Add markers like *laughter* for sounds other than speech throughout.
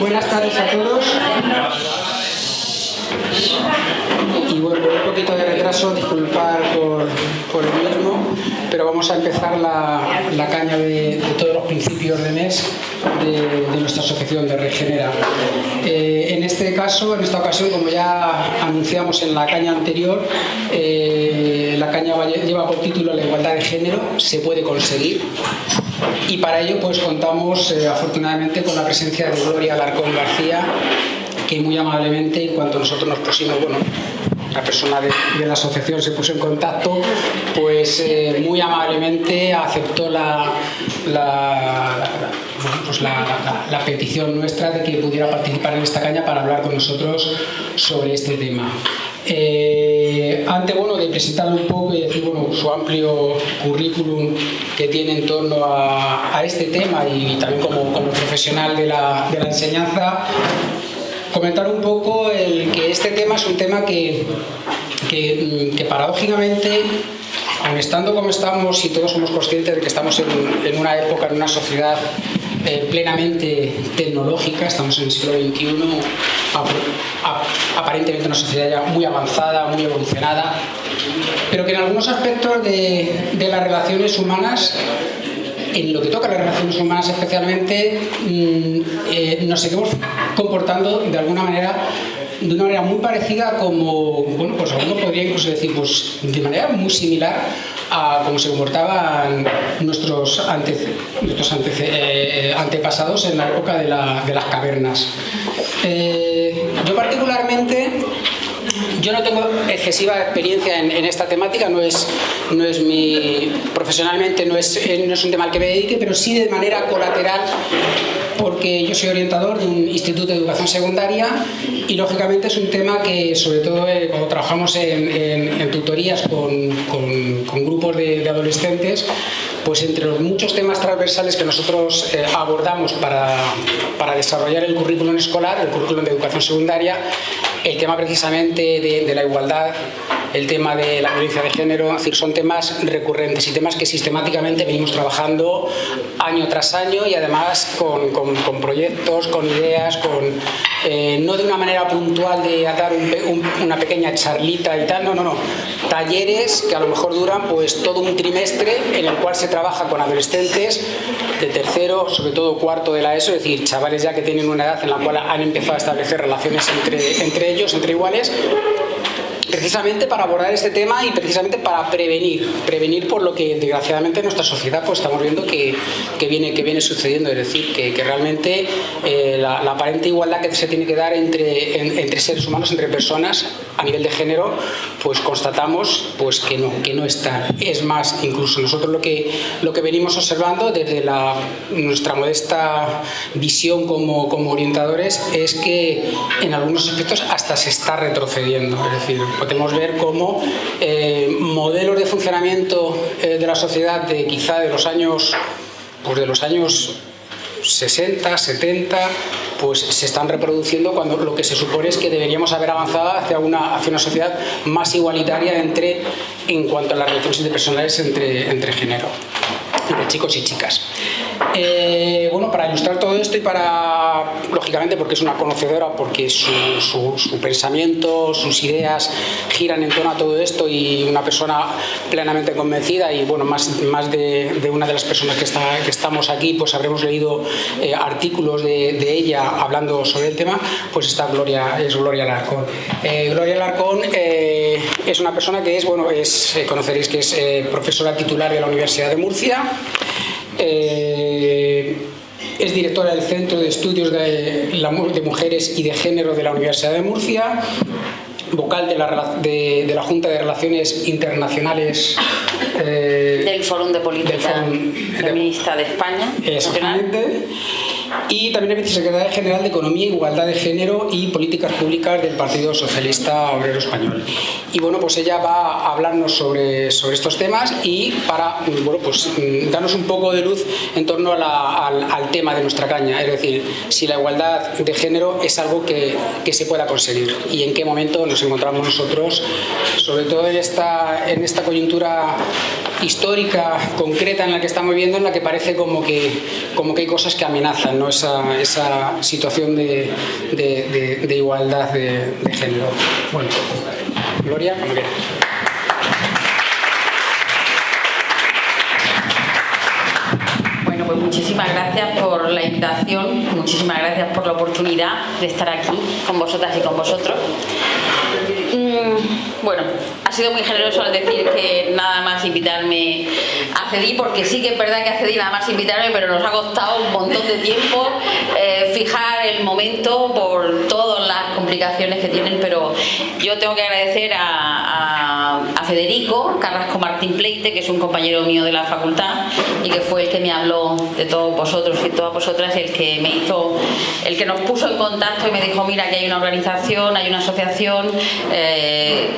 buenas tardes a todos. Y bueno, con un poquito de retraso, disculpar por, por el mismo, pero vamos a empezar la, la caña de, todos los principios de mes de, de nuestra asociación de Regenera. Eh, en este caso, en esta ocasión, como ya anunciamos en la caña anterior, eh, la caña lleva por título La igualdad de género se puede conseguir y para ello pues contamos eh, afortunadamente con la presencia de Gloria Alarcón García que muy amablemente en cuanto nosotros nos pusimos, bueno, la persona de, la asociación se puso en contacto, pues eh, muy amablemente aceptó la, la, pues la, petición nuestra de que pudiera participar en esta caña para hablar con nosotros sobre este tema. Eh, antes bueno, de presentarle un poco y decir su amplio currículum que tiene en torno a, este tema y también como, como profesional de la, enseñanza, comentar un poco el que este tema es un tema que, que, que paradójicamente aun estando como estamos y todos somos conscientes de que estamos en una época, en una sociedad plenamente tecnológica, estamos en el siglo XXI, aparentemente una sociedad ya muy avanzada, muy evolucionada, pero que en algunos aspectos de, las relaciones humanas en lo que toca a las relaciones humanas especialmente, mmm, eh, nos seguimos comportando de alguna manera de una manera muy parecida como, bueno, pues alguno podría incluso decir, pues de manera muy similar a cómo se comportaban nuestros, eh, antepasados en la época de, la, de las cavernas. Eh, yo particularmente yo no tengo excesiva experiencia en, esta temática, no es, no es mi, profesionalmente no es, no es un tema al que me dedique, pero sí de manera colateral porque yo soy orientador de un instituto de educación secundaria y lógicamente es un tema que sobre todo eh, cuando trabajamos en, tutorías con, con, grupos de, de, adolescentes pues entre los muchos temas transversales que nosotros eh, abordamos para, para desarrollar el currículum escolar, el currículum de educación secundaria, el tema precisamente de, la igualdad el tema de la violencia de género, es decir, son temas recurrentes y temas que sistemáticamente venimos trabajando año tras año y además con, con, con proyectos, con ideas, con, eh, no de una manera puntual de dar un, un, una pequeña charlita y tal, no, no, no, talleres que a lo mejor duran pues todo un trimestre en el cual se trabaja con adolescentes de tercero, sobre todo cuarto de la ESO, es decir, chavales ya que tienen una edad en la cual han empezado a establecer relaciones entre, entre ellos, entre iguales, precisamente para abordar este tema y precisamente para prevenir, prevenir por lo que desgraciadamente en nuestra sociedad pues estamos viendo que, que, viene, que viene sucediendo, es decir, que, que realmente eh, la, la, aparente igualdad que se tiene que dar entre, en, entre seres humanos, entre personas a nivel de género, pues constatamos pues que no, que no está. Es más, incluso nosotros lo que, lo que venimos observando desde la, nuestra modesta visión como, como orientadores es que en algunos aspectos hasta se está retrocediendo, es decir, podemos ver cómo eh, modelos de funcionamiento eh, de la sociedad de quizá de los años pues de los años 60, 70, pues se están reproduciendo cuando lo que se supone es que deberíamos haber avanzado hacia una, hacia una sociedad más igualitaria entre, en cuanto a las relaciones interpersonales entre, entre género, entre chicos y chicas. Eh, bueno, para ilustrar todo esto y para, lógicamente, porque es una conocedora, porque su, su, pensamiento, sus ideas giran en torno a todo esto y una persona plenamente convencida y, bueno, más, más de, de una de las personas que, está, que estamos aquí, pues habremos leído eh, artículos de, de, ella hablando sobre el tema, pues está Gloria, es Gloria Larcón. Eh, Gloria Larcón es una persona que es, bueno, es, conoceréis que es profesora titular de la Universidad de Murcia, eh, es directora del Centro de Estudios de, de, Mujeres y de Género de la Universidad de Murcia, vocal de la, de, de la Junta de Relaciones Internacionales eh, del Fórum de Política Fórum Feminista de, España. Exactamente y también es vicesecretaria general de Economía, Igualdad de Género y Políticas Públicas del Partido Socialista Obrero Español. Y bueno, pues ella va a hablarnos sobre, sobre estos temas y para bueno, pues, darnos un poco de luz en torno a la, al, al, tema de nuestra caña, es decir, si la igualdad de género es algo que, que se pueda conseguir y en qué momento nos encontramos nosotros, sobre todo en esta, en esta coyuntura histórica, concreta en la que estamos viviendo, en la que parece como que, como que hay cosas que amenazan ¿no? esa, esa situación de, de, igualdad de, género. Bueno, Gloria, cuando quieras. Bueno, pues muchísimas gracias por la invitación, muchísimas gracias por la oportunidad de estar aquí con vosotras y con vosotros. Mm, bueno, ha sido muy generoso al decir que nada más invitarme accedí, porque sí que es verdad que accedí nada más invitarme, pero nos ha costado un montón de tiempo eh, fijar el momento por todas las complicaciones que tienen, pero yo tengo que agradecer a, a Federico Carrasco Martín Pleite, que es un compañero mío de la facultad y que fue el que me habló de todos vosotros y todas vosotras, el que me hizo, el que nos puso en contacto y me dijo, mira que hay una organización, hay una asociación, eh,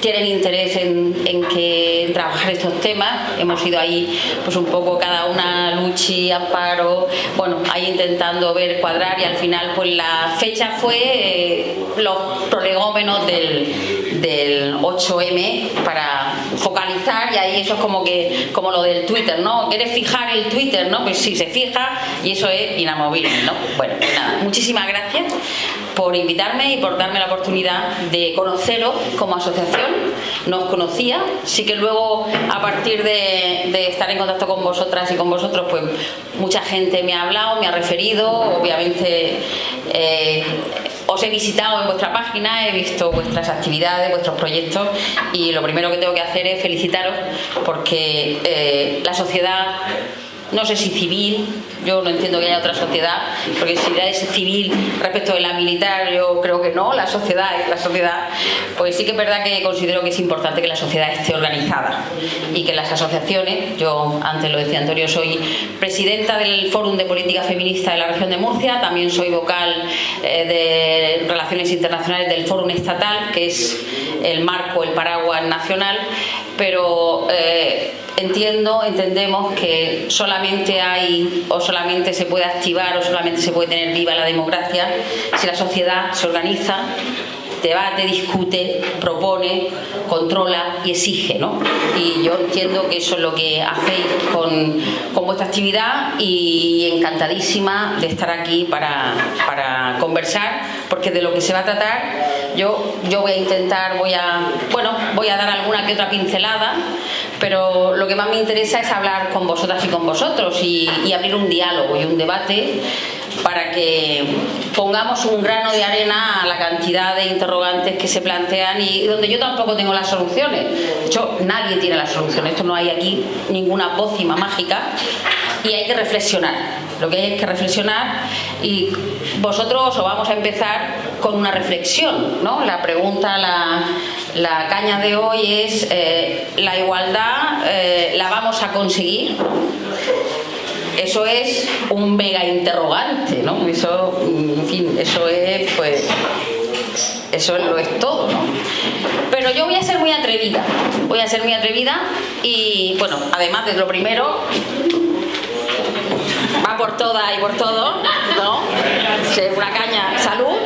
tienen interés en, que trabajar estos temas. Hemos ido ahí pues un poco cada una, Luchi, Amparo, bueno, ahí intentando ver, cuadrar y al final pues la fecha fue eh, los prolegómenos del, del 8M para focalizar y ahí eso es como que como lo del Twitter, ¿no? ¿Quieres fijar el Twitter, no? Pues sí, se fija y eso es inamovible, ¿no? Bueno, pues nada, muchísimas gracias por invitarme y por darme la oportunidad de conoceros como asociación. No os conocía, sí que luego a partir de, estar en contacto con vosotras y con vosotros, pues mucha gente me ha hablado, me ha referido, obviamente eh, os he visitado en vuestra página, he visto vuestras actividades, vuestros proyectos y lo primero que tengo que hacer es felicitaros porque eh, la sociedad no sé si civil, yo no entiendo que haya otra sociedad, porque si es civil respecto de la militar, yo creo que no, la sociedad es la sociedad, pues sí que es verdad que considero que es importante que la sociedad esté organizada y que las asociaciones, yo antes lo decía Antonio, soy presidenta del Fórum de Política Feminista de la región de Murcia, también soy vocal eh, de Relaciones Internacionales del Fórum Estatal, que es el marco, el paraguas nacional, pero eh, entiendo, entendemos que solamente hay o solamente se puede activar o solamente se puede tener viva la democracia si la sociedad se organiza debate, discute, propone, controla y exige. ¿no? Y yo entiendo que eso es lo que hacéis con, con vuestra actividad y encantadísima de estar aquí para, para, conversar, porque de lo que se va a tratar yo, yo voy a intentar, voy a, bueno, voy a dar alguna que otra pincelada, pero lo que más me interesa es hablar con vosotras y con vosotros y, y abrir un diálogo y un debate para que pongamos un grano de arena a la cantidad de interrogantes que se plantean y donde yo tampoco tengo las soluciones. De hecho, nadie tiene las soluciones. Esto no hay aquí ninguna pócima mágica y hay que reflexionar. Lo que hay es que reflexionar y vosotros os vamos a empezar con una reflexión. ¿no? La pregunta, la, caña de hoy es, eh, ¿la igualdad eh, la vamos a conseguir? Eso es un mega interrogante, ¿no? Eso, en fin, eso es, pues, eso lo es todo, ¿no? Pero yo voy a ser muy atrevida, voy a ser muy atrevida y, bueno, además de lo primero, va por toda y por todo, ¿no? Una caña, salud.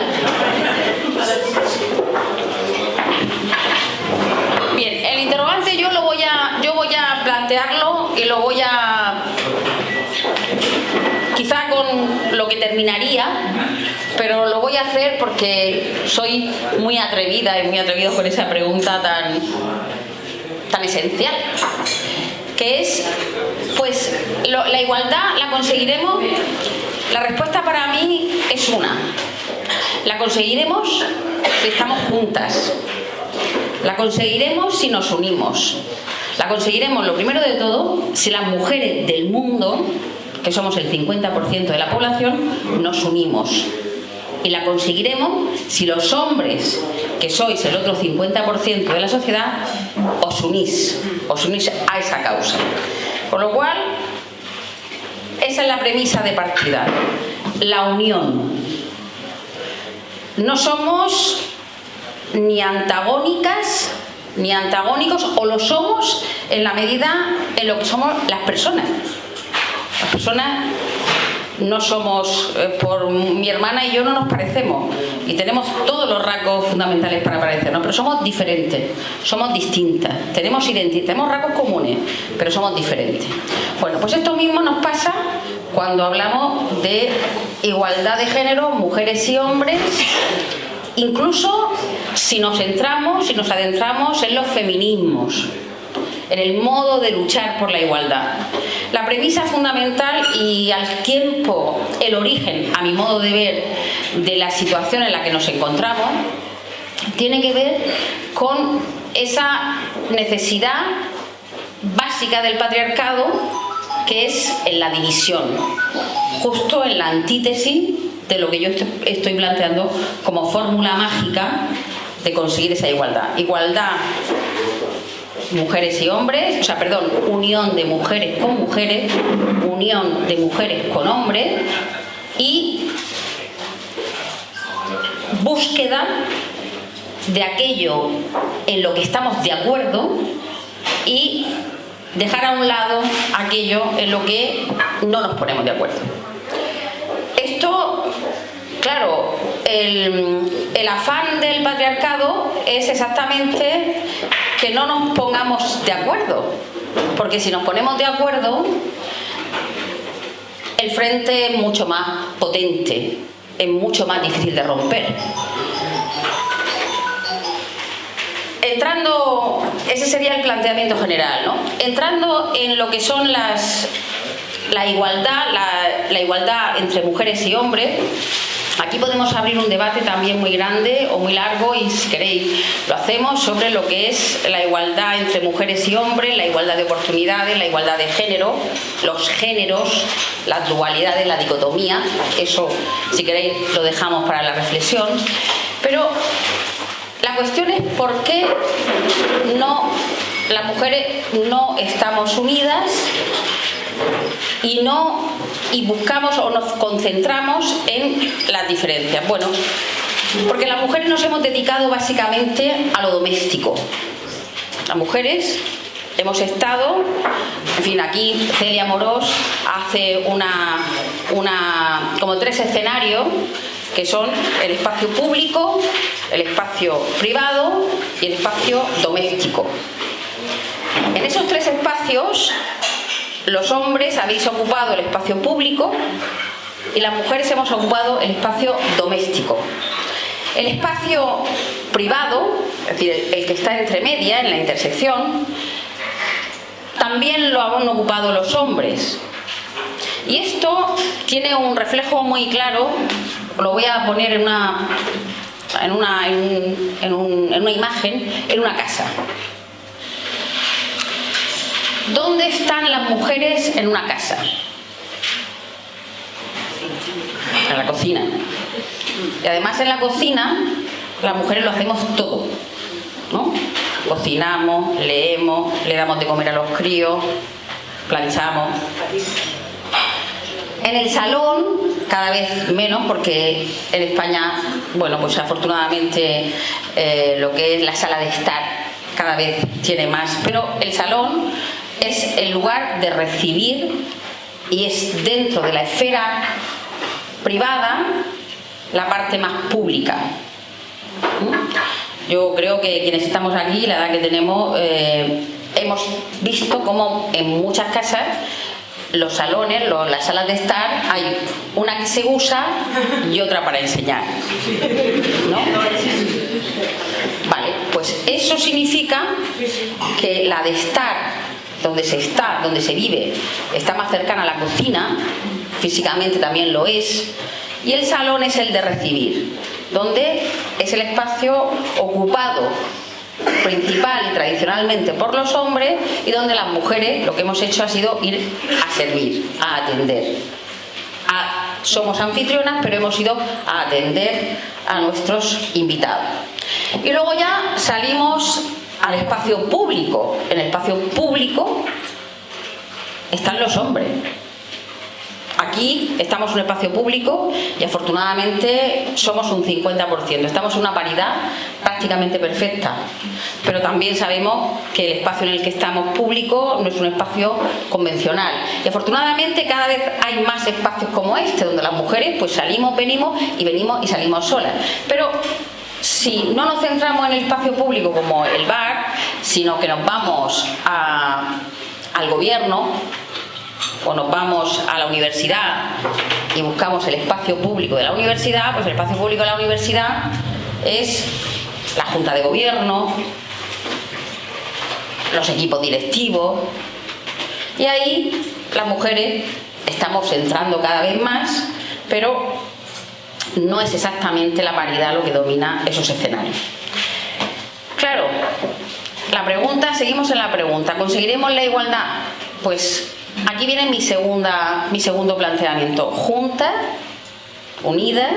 Bien, el interrogante yo lo voy a, yo voy a plantearlo y lo voy a lo que terminaría, pero lo voy a hacer porque soy muy atrevida y muy atrevido con esa pregunta tan, tan esencial, que es, pues, la igualdad la conseguiremos, la respuesta para mí es una, la conseguiremos si estamos juntas, la conseguiremos si nos unimos, la conseguiremos, lo primero de todo, si las mujeres del mundo que somos el 50% de la población, nos unimos. Y la conseguiremos si los hombres, que sois el otro 50% de la sociedad, os unís, os unís a esa causa. Con lo cual, esa es la premisa de partida, la unión. No somos ni antagónicas ni antagónicos o lo somos en la medida en lo que somos las personas personas no somos, eh, por mi hermana y yo no nos parecemos, y tenemos todos los rasgos fundamentales para parecernos, pero somos diferentes, somos distintas, tenemos identidad, tenemos rasgos comunes, pero somos diferentes. Bueno, pues esto mismo nos pasa cuando hablamos de igualdad de género, mujeres y hombres, incluso si nos centramos, si nos adentramos en los feminismos, en el modo de luchar por la igualdad. La premisa fundamental y al tiempo el origen, a mi modo de ver, de la situación en la que nos encontramos, tiene que ver con esa necesidad básica del patriarcado que es en la división, justo en la antítesis de lo que yo estoy planteando como fórmula mágica de conseguir esa igualdad. Igualdad mujeres y hombres, o sea, perdón, unión de mujeres con mujeres, unión de mujeres con hombres y búsqueda de aquello en lo que estamos de acuerdo y dejar a un lado aquello en lo que no nos ponemos de acuerdo. Esto, claro, el, afán del patriarcado es exactamente que no nos pongamos de acuerdo, porque si nos ponemos de acuerdo, el frente es mucho más potente, es mucho más difícil de romper. Entrando, ese sería el planteamiento general, ¿no? Entrando en lo que son las, la igualdad, la, igualdad entre mujeres y hombres, Aquí podemos abrir un debate también muy grande o muy largo y si queréis lo hacemos sobre lo que es la igualdad entre mujeres y hombres, la igualdad de oportunidades, la igualdad de género, los géneros, las dualidades, la dicotomía. Eso, si queréis, lo dejamos para la reflexión. Pero la cuestión es por qué no, las mujeres no estamos unidas y no y buscamos o nos concentramos en las diferencias. Bueno, porque las mujeres nos hemos dedicado básicamente a lo doméstico. Las mujeres hemos estado, en fin, aquí Celia Morós hace una, una como tres escenarios que son el espacio público, el espacio privado y el espacio doméstico. En esos tres espacios los hombres habéis ocupado el espacio público y las mujeres hemos ocupado el espacio doméstico. El espacio privado, es decir, el que está entre media, en la intersección, también lo han ocupado los hombres. Y esto tiene un reflejo muy claro, lo voy a poner en una, en una, en una imagen, en una casa. ¿Dónde están las mujeres en una casa? En la cocina. Y además en la cocina las mujeres lo hacemos todo. ¿no? Cocinamos, leemos, le damos de comer a los críos, planchamos. En el salón, cada vez menos, porque en España, bueno, pues afortunadamente eh, lo que es la sala de estar cada vez tiene más, pero el salón es el lugar de recibir y es dentro de la esfera privada la parte más pública. ¿Mm? Yo creo que quienes estamos aquí, la edad que tenemos, eh, hemos visto cómo en muchas casas los salones, las salas de estar, hay una que se usa y otra para enseñar. Vale, pues eso significa que la de estar donde se está, donde se vive, está más cercana a la cocina, físicamente también lo es, y el salón es el de recibir, donde es el espacio ocupado principal y tradicionalmente por los hombres y donde las mujeres lo que hemos hecho ha sido ir a servir, a atender. somos anfitrionas, pero hemos ido a atender a nuestros invitados. Y luego ya salimos al espacio público. En el espacio público están los hombres. aquí estamos en un espacio público y afortunadamente somos un 50%. Estamos en una paridad prácticamente perfecta. Pero también sabemos que el espacio en el que estamos público no es un espacio convencional. Y afortunadamente cada vez hay más espacios como este, donde las mujeres pues salimos, venimos y venimos y salimos solas. Pero si no nos centramos en el espacio público como el bar, sino que nos vamos al gobierno o nos vamos a la universidad y buscamos el espacio público de la universidad, pues el espacio público de la universidad es la junta de gobierno, los equipos directivos y ahí las mujeres estamos entrando cada vez más, pero no es exactamente la paridad lo que domina esos escenarios. Claro, la pregunta, seguimos en la pregunta, ¿conseguiremos la igualdad? Pues aquí viene mi, segunda, mi segundo planteamiento. Juntas, unidas,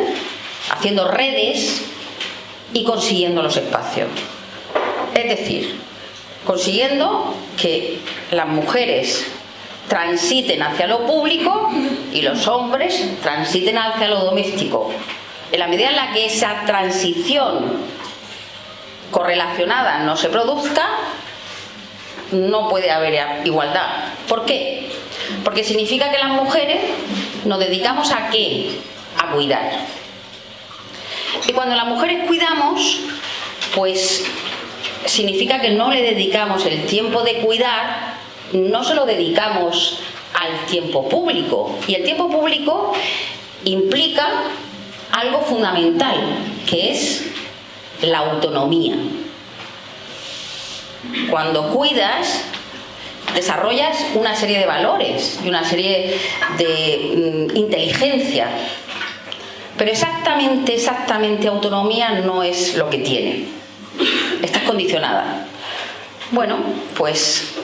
haciendo redes y consiguiendo los espacios. Es decir, consiguiendo que las mujeres transiten hacia lo público y los hombres transiten hacia lo doméstico. En la medida en la que esa transición correlacionada no se produzca, no puede haber igualdad. ¿Por qué? Porque significa que las mujeres nos dedicamos a qué? A cuidar. Y cuando las mujeres cuidamos, pues significa que no le dedicamos el tiempo de cuidar no se lo dedicamos al tiempo público. Y el tiempo público implica algo fundamental, que es la autonomía. Cuando cuidas, desarrollas una serie de valores y una serie de mm, inteligencia. Pero exactamente, exactamente autonomía no es lo que tiene. Estás condicionada. Bueno, pues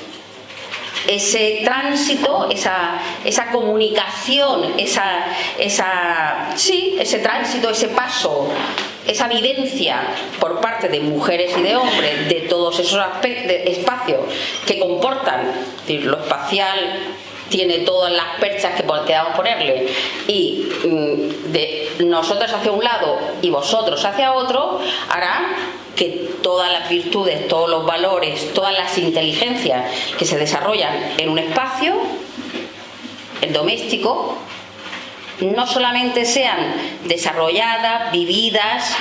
ese tránsito, esa, esa comunicación, esa, esa, sí, ese tránsito, ese paso, esa vivencia por parte de mujeres y de hombres de todos esos espacios que comportan, lo espacial tiene todas las perchas que podamos ponerle y mm, de nosotros hacia un lado y vosotros hacia otro hará que todas las virtudes, todos los valores, todas las inteligencias que se desarrollan en un espacio, el doméstico, no solamente sean desarrolladas, vividas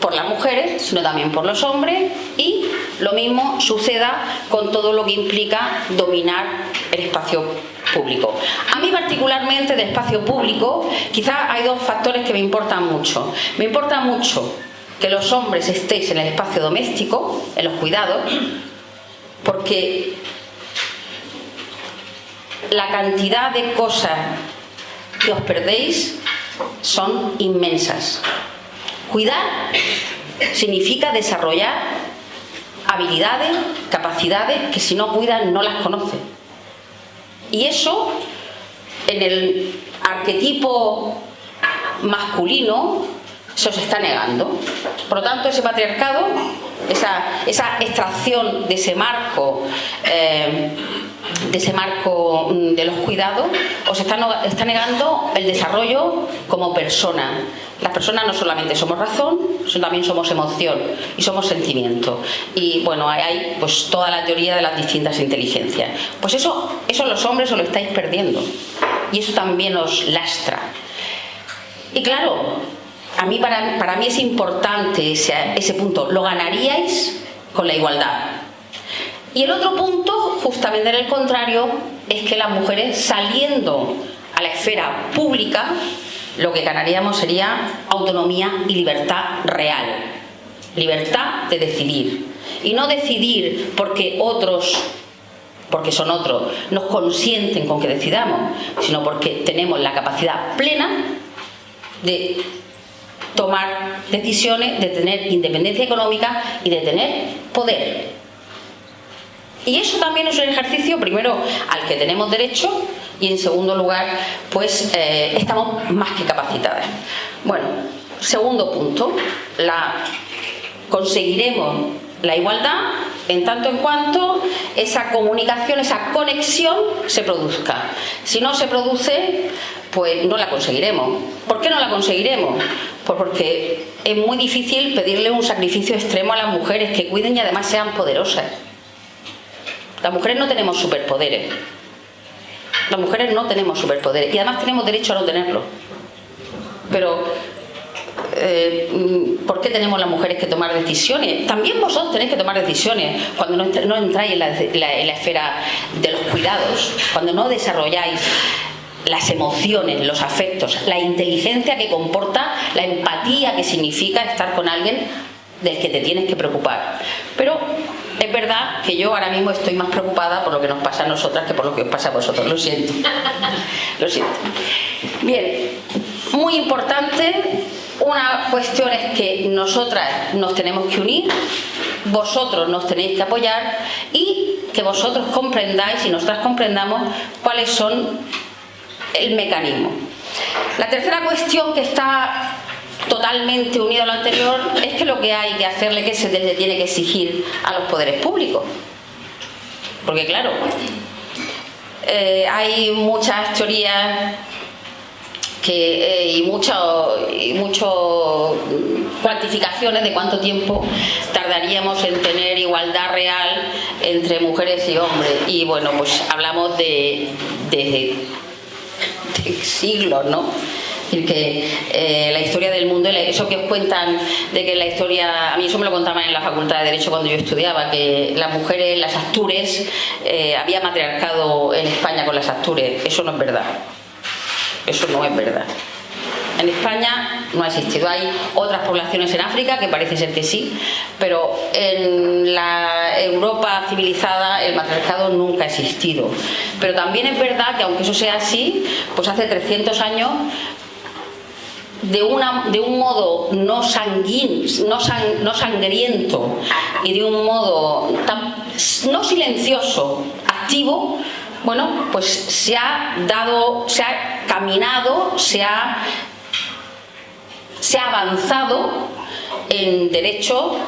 por las mujeres, sino también por los hombres y lo mismo suceda con todo lo que implica dominar el espacio público. A mí particularmente de espacio público, quizás hay dos factores que me importan mucho. Me importa mucho que los hombres estéis en el espacio doméstico, en los cuidados, porque la cantidad de cosas que os perdéis son inmensas. Cuidar significa desarrollar habilidades, capacidades que si no cuidan no las conocen. Y eso en el arquetipo masculino se os está negando. Por lo tanto, ese patriarcado, esa, extracción de ese marco, eh, de ese marco mm, de los cuidados, os está, está negando el desarrollo como persona. Las personas no solamente somos razón, sino también somos emoción y somos sentimiento. Y bueno, hay, pues toda la teoría de las distintas inteligencias. Pues eso, eso los hombres os lo estáis perdiendo. Y eso también os lastra. Y claro, a mí, para, mí es importante ese, ese punto. Lo ganaríais con la igualdad. Y el otro punto, justamente en el contrario, es que las mujeres saliendo a la esfera pública, lo que ganaríamos sería autonomía y libertad real. Libertad de decidir. Y no decidir porque otros, porque son otros, nos consienten con que decidamos, sino porque tenemos la capacidad plena de tomar decisiones, de tener independencia económica y de tener poder. Y eso también es un ejercicio, primero, al que tenemos derecho y en segundo lugar, pues eh, estamos más que capacitadas. Bueno, segundo punto, la, conseguiremos la igualdad en tanto en cuanto esa comunicación, esa conexión se produzca. Si no se produce, pues no la conseguiremos. ¿Por qué no la conseguiremos? Pues porque es muy difícil pedirle un sacrificio extremo a las mujeres que cuiden y además sean poderosas. Las mujeres no tenemos superpoderes. Las mujeres no tenemos superpoderes y además tenemos derecho a no tenerlo. Pero eh, ¿por qué tenemos las mujeres que tomar decisiones? También vosotros tenéis que tomar decisiones cuando no, entráis en la, esfera de los cuidados, cuando no desarrolláis las emociones, los afectos, la inteligencia que comporta, la empatía que significa estar con alguien del que te tienes que preocupar. Pero es verdad que yo ahora mismo estoy más preocupada por lo que nos pasa a nosotras que por lo que os pasa a vosotros. Lo siento. *laughs* Lo siento. Bien, muy importante una cuestión es que nosotras nos tenemos que unir, vosotros nos tenéis que apoyar y que vosotros comprendáis y nosotras comprendamos cuáles son el mecanismo. La tercera cuestión que está totalmente unida a lo anterior es que lo que hay que hacerle que se le tiene que exigir a los poderes públicos. Porque claro, eh, hay muchas teorías eh, y mucho, y mucho cuantificaciones de cuánto tiempo tardaríamos en tener igualdad real entre mujeres y hombres. Y bueno, pues hablamos de, de, siglos, ¿no? que eh, la historia del mundo, eso que os cuentan de que la historia, a mí eso me lo contaban en la Facultad de Derecho cuando yo estudiaba, que las mujeres, las actures, eh, había matriarcado en España con las actures, eso no es verdad. Eso no es verdad. En España no ha existido. Hay otras poblaciones en África que parece ser que sí, pero en la Europa civilizada el matriarcado nunca ha existido. Pero también es verdad que aunque eso sea así, pues hace 300 años de, una, de un modo no, sanguín, no, no sangriento y de un modo no silencioso, activo, bueno, pues se ha dado, se ha caminado, se ha, se ha avanzado en derecho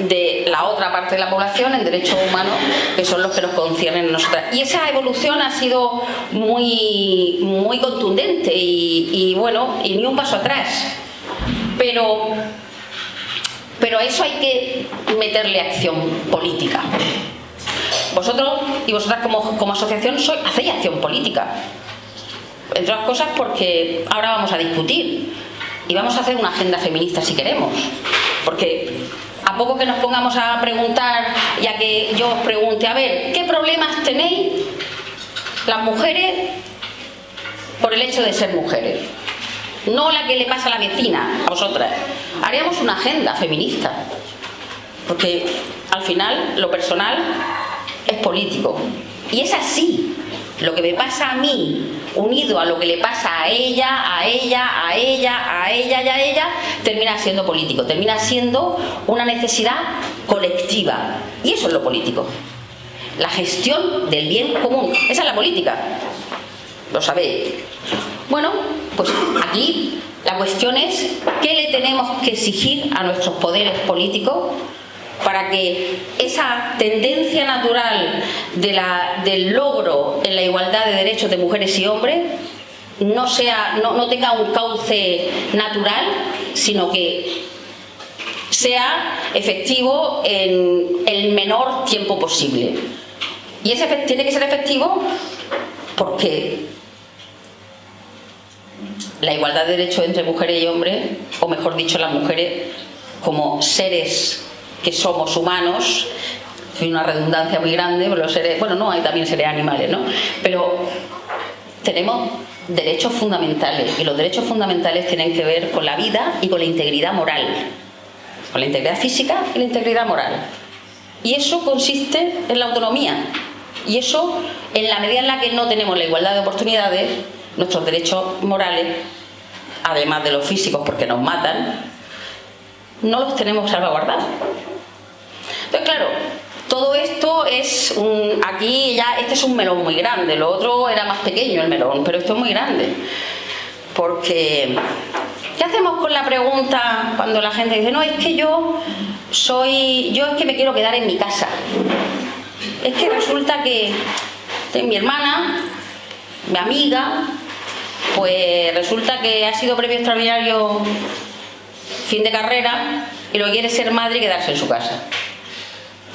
de la otra parte de la población, en derechos humanos, que son los que nos conciernen a nosotras. Y esa evolución ha sido muy, muy contundente y, bueno, y ni un paso atrás. Pero, pero a eso hay que meterle acción política. Vosotros y vosotras como, asociación soy, hacéis acción política. Entre otras cosas porque ahora vamos a discutir y vamos a hacer una agenda feminista si queremos. Porque a poco que nos pongamos a preguntar, ya que yo os pregunte, a ver, ¿qué problemas tenéis las mujeres por el hecho de ser mujeres? No la que le pasa a la vecina, a vosotras. Haríamos una agenda feminista. Porque al final, lo personal es político. Y es así. Lo que me pasa a mí, unido a lo que le pasa a ella, a ella, a ella, a ella y a ella, termina siendo político, termina siendo una necesidad colectiva. Y eso es lo político. La gestión del bien común. Esa es la política. Lo sabéis. Bueno, pues aquí la cuestión es ¿qué le tenemos que exigir a nuestros poderes políticos para que esa tendencia natural del logro en la igualdad de derechos de mujeres y hombres no, sea, no, tenga un cauce natural, sino que sea efectivo en el menor tiempo posible. Y ese tiene que ser efectivo porque la igualdad de derechos entre mujeres y hombres, o mejor dicho, las mujeres como seres que somos humanos, hay una redundancia muy grande, los seres, bueno, no, hay también seres animales, ¿no? Pero tenemos derechos fundamentales y los derechos fundamentales tienen que ver con la vida y con la integridad moral, con la integridad física y la integridad moral. Y eso consiste en la autonomía. Y eso, en la medida en la que no tenemos la igualdad de oportunidades, nuestros derechos morales, además de los físicos porque nos matan, no los tenemos salvaguardados. Entonces, claro, todo esto es un, aquí ya, este es un melón muy grande, lo otro era más pequeño el melón, pero esto es muy grande. Porque, ¿qué hacemos con la pregunta cuando la gente dice, no, es que yo soy, yo es que me quiero quedar en mi casa. Es que resulta que mi hermana, mi amiga, pues resulta que ha sido premio extraordinario fin de carrera y lo quiere ser madre y quedarse en su casa.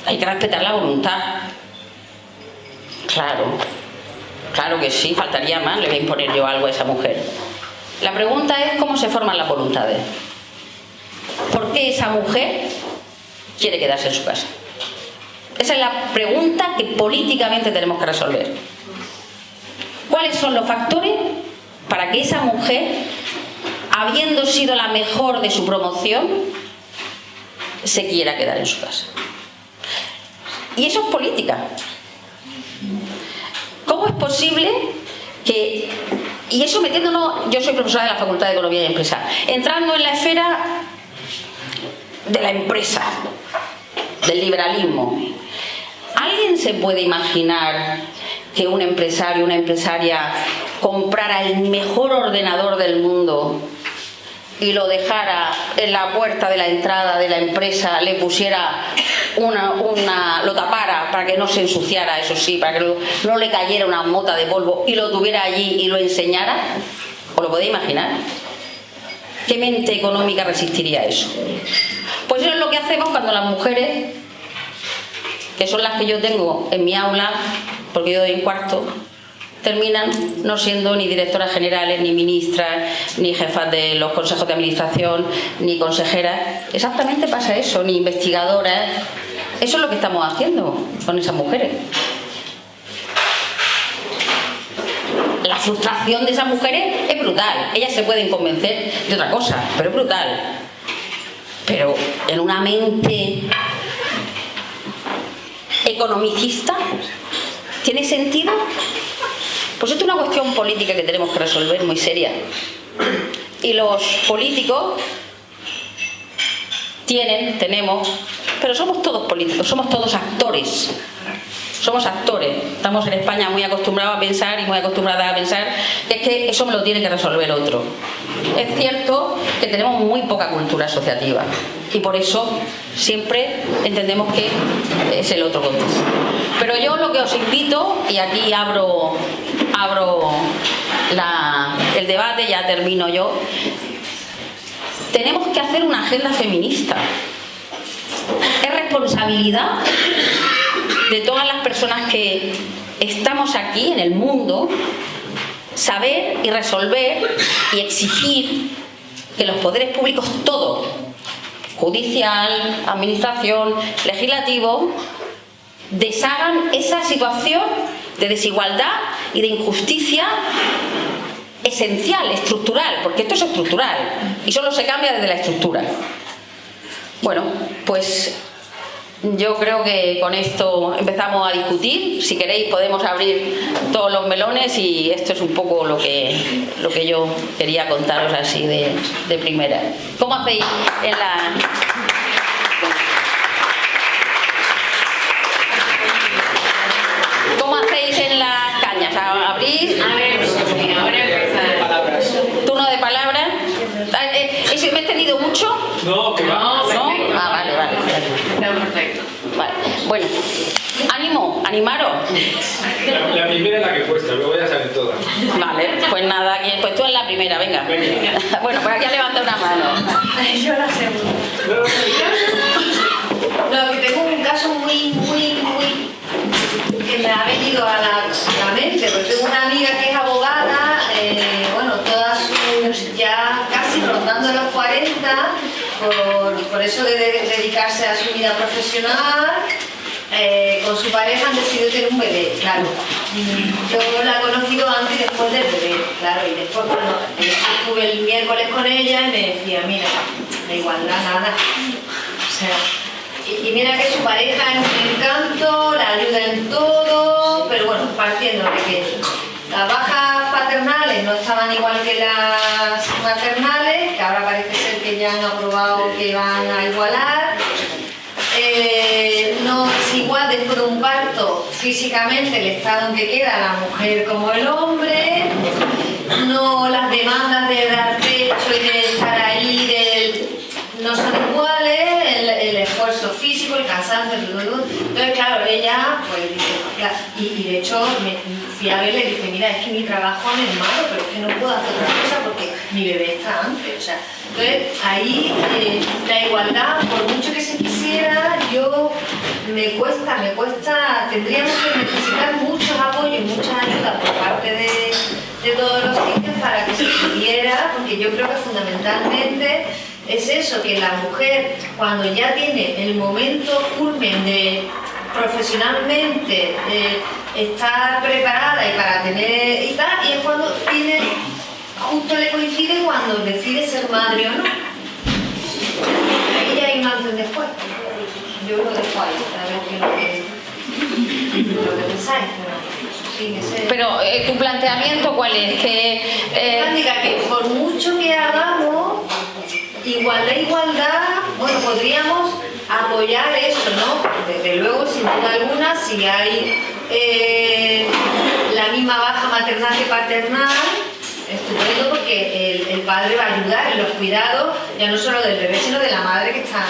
Hay que respetar la voluntad. Claro, claro que sí, faltaría más, le voy a imponer yo algo a esa mujer. La pregunta es cómo se forman las voluntades. ¿Por qué esa mujer quiere quedarse en su casa? Esa es la pregunta que políticamente tenemos que resolver. ¿Cuáles son los factores para que esa mujer, habiendo sido la mejor de su promoción, se quiera quedar en su casa? Y eso es política. ¿Cómo es posible que, y eso metiéndonos, yo soy profesora de la Facultad de Economía y Empresa, entrando en la esfera de la empresa, del liberalismo, ¿alguien se puede imaginar que un empresario, una empresaria comprara el mejor ordenador del mundo y lo dejara en la puerta de la entrada de la empresa, le pusiera una, una, lo tapara para que no se ensuciara, eso sí, para que no le cayera una mota de polvo y lo tuviera allí y lo enseñara? ¿Os lo podéis imaginar? ¿Qué mente económica resistiría eso? Pues eso es lo que hacemos cuando las mujeres, que son las que yo tengo en mi aula, porque yo doy en cuarto, terminan no siendo ni directoras generales, ni ministras, ni jefas de los consejos de administración, ni consejeras. Exactamente pasa eso, ni investigadoras. Eso es lo que estamos haciendo con esas mujeres. La frustración de esas mujeres es brutal. Ellas se pueden convencer de otra cosa, pero es brutal. Pero en una mente economicista, ¿tiene sentido? Pues esto es una cuestión política que tenemos que resolver muy seria. Y los políticos tienen, tenemos, pero somos todos políticos, somos todos actores. Somos actores. Estamos en España muy acostumbrados a pensar y muy acostumbradas a pensar que es que eso me lo tiene que resolver otro. Es cierto que tenemos muy poca cultura asociativa y por eso siempre entendemos que es el otro contexto. Pero yo lo que os invito, y aquí abro abro el debate, ya termino yo. Tenemos que hacer una agenda feminista. Es responsabilidad de todas las personas que estamos aquí en el mundo saber y resolver y exigir que los poderes públicos, todo, judicial, administración, legislativo, deshagan esa situación de desigualdad y de injusticia esencial, estructural, porque esto es estructural y solo se cambia desde la estructura. Bueno, pues yo creo que con esto empezamos a discutir. Si queréis podemos abrir todos los melones y esto es un poco lo que, lo que yo quería contaros así de, de primera. ¿Cómo hacéis en la... abrir. A ver, ahora empezar. Turno de palabras. Ah, eh, ¿Me he tenido mucho? No, que va. No, Ah, vale, vale. perfecto. Vale. Bueno, ánimo, animaros. La, primera es la que cuesta, luego ya salen todas. Vale, pues nada, pues tú en la primera, venga. *laughs* Bueno, pues aquí levanta una mano. Yo la segunda. No, que tengo un caso muy, muy, me ha venido a la, mente, porque tengo una amiga que es abogada, eh, bueno, todas sus, ya casi rondando los 40, por, eso de, dedicarse a su vida profesional, eh, con su pareja han decidido tener un bebé, claro. Yo la he conocido antes y después del bebé, claro, y después cuando estuve el miércoles con ella y me decía, mira, da igualdad, nada. O sea, y, mira que su pareja es un encanto, la ayuda en todo, pero bueno, partiendo de que las bajas paternales no estaban igual que las maternales, que ahora parece ser que ya han aprobado que van a igualar. Eh, no es igual después de un parto físicamente el estado en que queda la mujer como el hombre, no las demandas de dar entonces claro, ella, pues dice, y, de hecho me, a verle y le dije, mira, es que mi trabajo no es malo, pero es que no puedo hacer otra cosa porque mi bebé está antes, o sea, entonces ahí eh, la igualdad, por mucho que se quisiera, yo me cuesta, me cuesta, tendríamos que necesitar muchos apoyos y muchas ayudas por parte de, de todos los sitios para que se pudiera, porque yo creo que fundamentalmente es eso, que la mujer cuando ya tiene el momento culmen de profesionalmente eh, estar preparada y para tener y tal, y es cuando tiene, justo le coincide cuando decide ser madre o no. Ahí ya hay un antes después. Yo lo dejo ahí, a ver qué es lo que, lo que pensáis. Pero, sí, ese- Pero eh, tu planteamiento, ¿cuál es? Que eh, que por mucho que hagamos, igualdad, igualdad, bueno, podríamos apoyar eso, ¿no? Desde luego, sin duda alguna, si hay eh, la misma baja maternal que paternal, estupendo porque el, el padre va a ayudar en los cuidados, ya no solo del bebé, sino de la madre que está...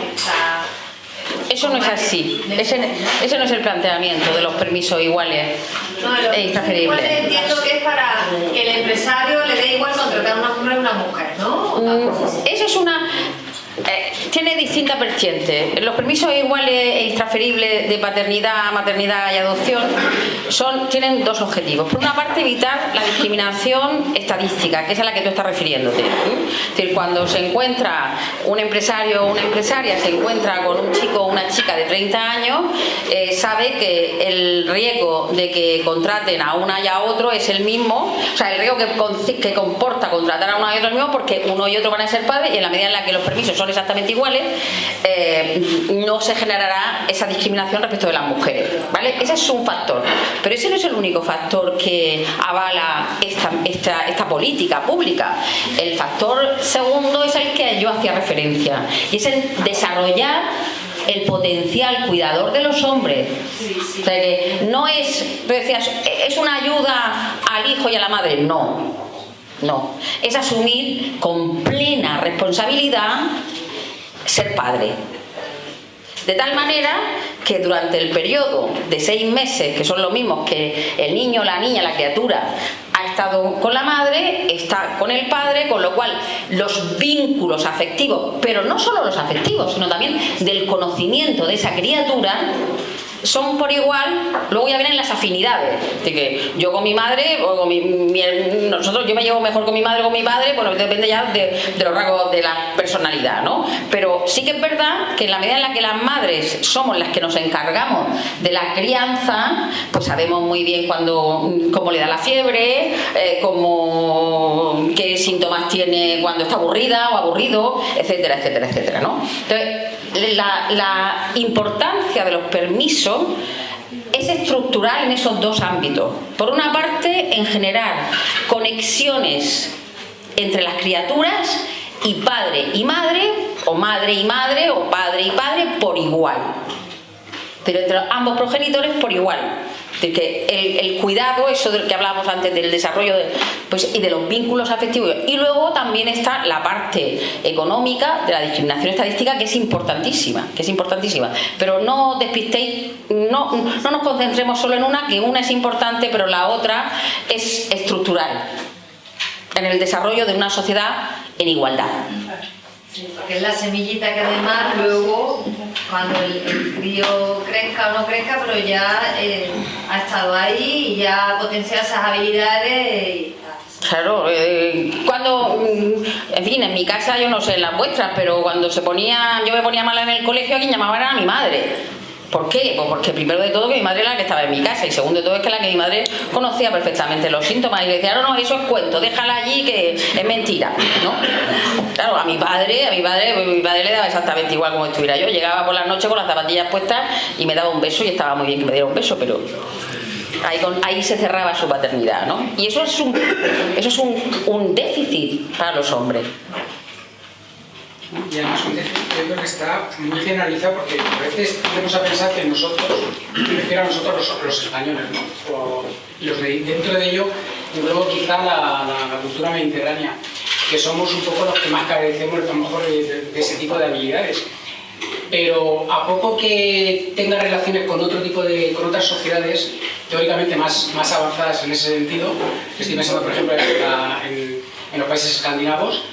que está eso no es así. Ese, ese no es el planteamiento de los permisos iguales No, lo- e igual entiendo que es para que el empresario le dé igual contratar a un hombre o una mujer, ¿no? Mm, es una... eh, tiene distintas vertientes. Los permisos iguales e intransferibles de paternidad, maternidad y adopción son, tienen dos objetivos. Por una parte, evitar la discriminación estadística, que es a la que tú estás refiriéndote. ¿sí? Es decir, cuando se encuentra un empresario o una empresaria, se encuentra con un chico o una chica de 30 años, eh, sabe que el riesgo de que contraten a una y a otro es el mismo, o sea, el riesgo que, que comporta contratar a uno y otro es el mismo porque uno y otro van a ser padres y en la medida en la que los permisos son exactamente iguales, eh, no se generará esa discriminación respecto de las mujeres, ¿vale? Ese es un factor, pero ese no es el único factor que avala esta, esta, esta política pública. El factor segundo es el que yo hacía referencia y es el desarrollar el potencial cuidador de los hombres. O sea que no es, tú decías, es una ayuda al hijo y a la madre, no. No, es asumir con plena responsabilidad ser padre. De tal manera que durante el periodo de seis meses, que son los mismos que el niño, la niña, la criatura ha estado con la madre, está con el padre, con lo cual los vínculos afectivos, pero no solo los afectivos, sino también del conocimiento de esa criatura, son por igual, luego ya vienen las afinidades. Así que yo con mi madre, o con mi, nosotros, yo me llevo mejor con mi madre o con mi padre, bueno, depende ya de, de los rasgos de la personalidad, ¿no? Pero sí que es verdad que en la medida en la que las madres somos las que nos encargamos de la crianza, pues sabemos muy bien cuando, cómo le da la fiebre, eh, cómo, qué síntomas tiene cuando está aburrida o aburrido, etcétera, etcétera, etcétera, ¿no? Entonces, la, importancia de los permisos es estructural en esos dos ámbitos. Por una parte, en generar conexiones entre las criaturas y padre y madre, o madre y madre, o padre y padre por igual. Pero entre ambos progenitores por igual. Decir, que el, el cuidado, eso del que hablábamos antes, del desarrollo de- pues, y de los vínculos afectivos. Y luego también está la parte económica de la discriminación estadística, que es importantísima, que es importantísima. Pero no despistéis, no, no nos concentremos solo en una, que una es importante, pero la otra es estructural en el desarrollo de una sociedad en igualdad. Sí, porque es la semillita que además luego, cuando el, el crío crezca o no crezca, pero ya eh, ha estado ahí y ya ha potenciado esas habilidades y. Claro, eh, cuando, mm, en fin, en mi casa yo no sé las vuestras, pero cuando se ponía, yo me ponía mala en el colegio, a quien llamaba era a mi madre. ¿Por qué? Pues porque primero de todo que mi madre era la que estaba en mi casa y segundo de todo es que la que mi madre conocía perfectamente los síntomas y le decía, no, no, eso es cuento, déjala allí que es mentira, ¿no? Claro, a mi padre, a mi padre, pues, mi padre le daba exactamente igual como estuviera yo, llegaba por la noche con las zapatillas puestas y me daba un beso y estaba muy bien que me diera un beso, pero Ahí, ahí se cerraba su paternidad, ¿no? Y eso es un, eso es un, un déficit para los hombres. Y además yo creo que está muy generalizado porque a veces tendemos a pensar que nosotros, me refiero a nosotros los, españoles, ¿no? O los de, dentro de ello, luego quizá la, cultura mediterránea, que somos un poco los que más carecemos a lo mejor de, ese tipo de habilidades. Pero a poco que tenga relaciones con otro tipo de, con otras sociedades, teóricamente más, más avanzadas en ese sentido. Estoy pensando, por ejemplo, en- en los países escandinavos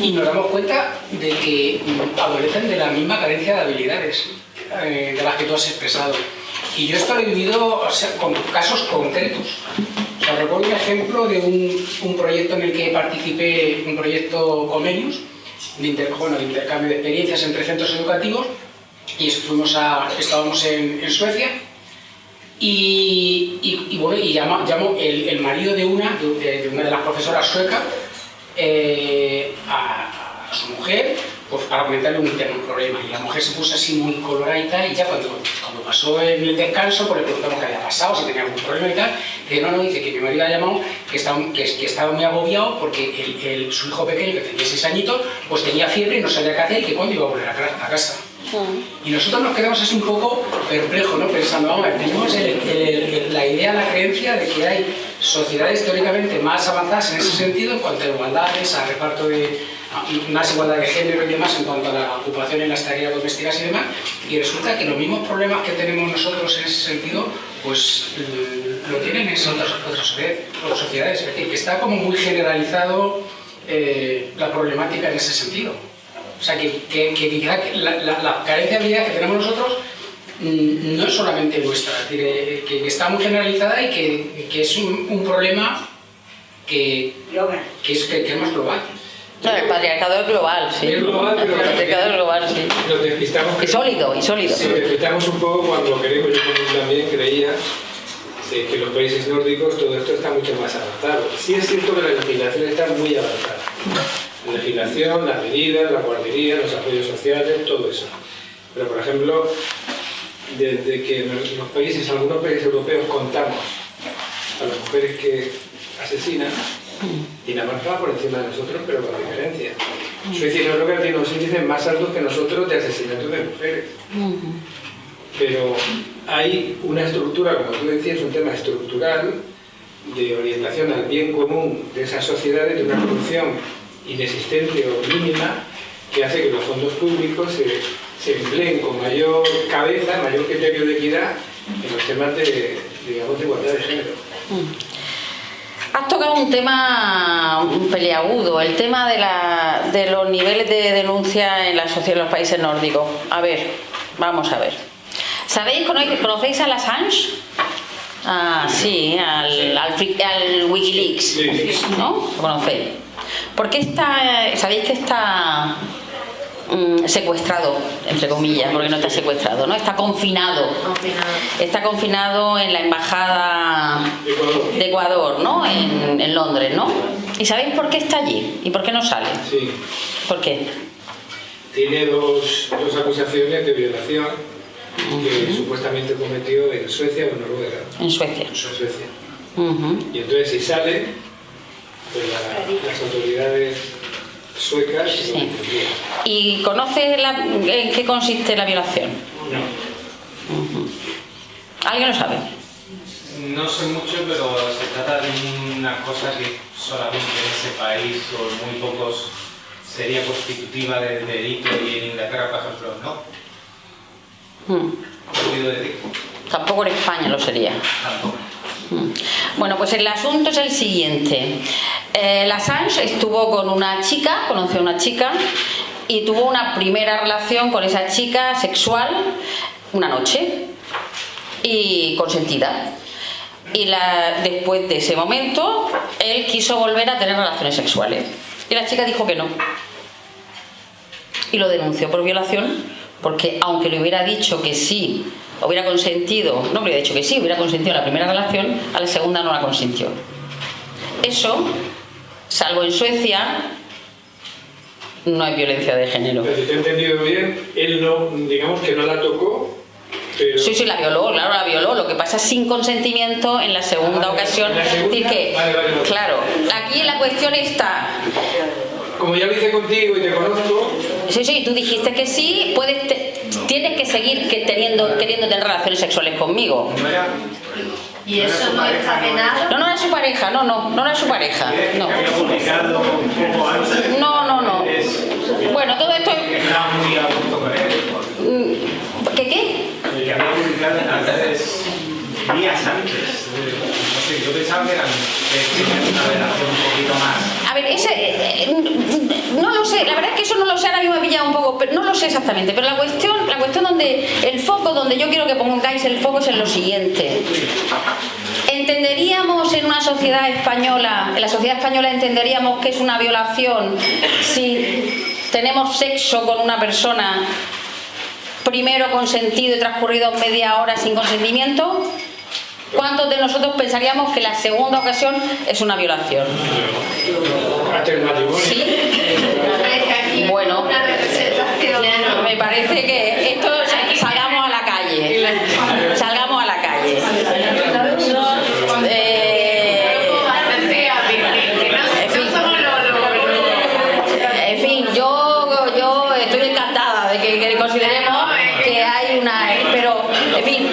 y nos damos cuenta de que mm, adolecen de la misma carencia de habilidades eh, de las que tú has expresado. Y yo esto lo he vivido o sea, con casos concretos. O sea, recuerdo un ejemplo de un, un proyecto en el que participé, un proyecto Comenius, de, inter- bueno, de intercambio de experiencias entre centros educativos, y eso, fuimos a, estábamos en, en Suecia, y, y, y bueno, y llama, llamó el, el marido de una, de, de una de las profesoras suecas eh, a, su mujer pues para comentarle un un problema. Y la mujer se puso así muy coloradita y ya cuando, cuando pasó el descanso, pues le preguntamos qué había pasado, si tenía algún problema y tal. Dice, no, no, dice que mi marido ha llamado que estaba, que, que estaba muy agobiado porque el, su hijo pequeño, que tenía 6 añitos, pues tenía fiebre y no sabía qué hacer y que cuándo iba a volver a casa. Y nosotros nos quedamos así un poco perplejos, ¿no? Pensando, vamos tenemos la idea, la creencia de que hay sociedades teóricamente más avanzadas en ese sentido en cuanto a igualdades, a reparto de más igualdad de género y demás en cuanto a la ocupación en las tareas domésticas y demás, y resulta que los mismos problemas que tenemos nosotros en ese sentido, pues eh, lo tienen en otras, otras sociedades. Es decir, que está como muy generalizado eh, la problemática en ese sentido. O sea, que, que, que quizá que la, la, la carencia de habilidad que tenemos nosotros mm, no es solamente nuestra, es decir, eh, que, que está muy generalizada y que, que es un, un problema que, que, es, que, que es más global. No, el patriarcado es global, sí. Es global, pero- El patriarcado es global, sí. Nos despistamos. Y sólido, y sólido. Sí, despistamos un poco cuando queremos, yo también creía eh, que en los países nórdicos todo esto está mucho más avanzado. Sí es cierto que la legislación está muy avanzada. La legislación, las medidas, la guardería, los apoyos sociales, todo eso. Pero, por ejemplo, desde que los países, algunos países europeos contamos a las mujeres que asesinan, Dinamarca va por encima de nosotros, pero con diferencia. Suecia y Noruega tienen los índices más altos que nosotros de asesinatos de mujeres. Pero hay una estructura, como tú decías, un tema estructural de orientación al bien común de esas sociedades, de una corrupción inexistente o mínima, que hace que los fondos públicos se, se empleen con mayor cabeza, mayor criterio de equidad en los temas de, digamos, de igualdad de género. Has tocado un tema peliagudo, el tema de, la- de los niveles de denuncia en la sociedad de los países nórdicos. A ver, vamos a ver. ¿Sabéis, cono- conocéis a la Assange? Ah, sí, al, al, al Wikileaks. ¿no? ¿Lo conocéis? ¿Por qué está, sabéis que está mm, secuestrado, entre comillas, porque no está secuestrado, ¿no? Está confinado. Confinado. Está confinado en la embajada Ecuador. de Ecuador, ¿no? En, en Londres, ¿no? ¿Y sabéis por qué está allí? ¿Y por qué no sale? Sí. ¿Por qué? Tiene dos, dos acusaciones de violación que supuestamente cometió en Suecia o en Noruega. En Suecia. En Suecia. Y entonces si sale, la- las autoridades suecas Sí. ¿Y conoce la- en qué consiste la violación? No. ¿Alguien lo sabe? No sé mucho, pero se trata de una cosa que solamente en ese país o muy pocos sería constitutiva del delito y en Inglaterra, por ejemplo, no. Mm. ¿He oído decir? Tampoco en España lo sería. Tampoco. Bueno, pues el asunto es el siguiente. Eh, la Assange estuvo con una chica, conoció a una chica y tuvo una primera relación con esa chica sexual una noche y consentida. Y la- después de ese momento, él quiso volver a tener relaciones sexuales. Y la chica dijo que no. Y lo denunció por violación, porque aunque le hubiera dicho que sí, hubiera consentido, no hubiera dicho que sí, hubiera consentido la primera relación, a la segunda no la consintió. Eso, salvo en Suecia, no hay violencia de género. Pero si te he entendido bien, él no, digamos que no la tocó, pero... Sí, sí, la violó, claro, la violó. Lo que pasa sin consentimiento en la segunda Ah, ocasión. la segunda, decir, que, vale, vale, vale. claro, aquí la cuestión está. Como ya lo hice contigo y te conozco, Sí, sí, tú dijiste que sí, puedes te- seguir que teniendo, queriendo tener relaciones sexuales conmigo. ¿Y eso no está penado? No, no es su pareja, no, no, no es su pareja. No. no, no, no. Bueno, todo esto es... Mm, ¿Qué qué? Que había publicado días antes. Sé, yo pensaba que eran una relación un poquito más. A ver, ese, eh, no lo sé, la verdad es que eso no lo sé, ahora mismo he pillado un poco, pero no lo sé exactamente, pero la cuestión, la cuestión donde, el foco, donde yo quiero que pongáis el foco es en lo siguiente. ¿Entenderíamos en una sociedad española, en la sociedad española entenderíamos que es una violación si tenemos sexo con una persona primero consentido y transcurrido media hora sin consentimiento? ¿Cuántos de nosotros pensaríamos que la segunda ocasión es una violación? ¿Sí? Bueno, me parece que esto salgamos a la calle. Salgamos a la calle. Eh, en fin, yo, yo estoy encantada de que, que consideremos que hay una... Pero, en fin,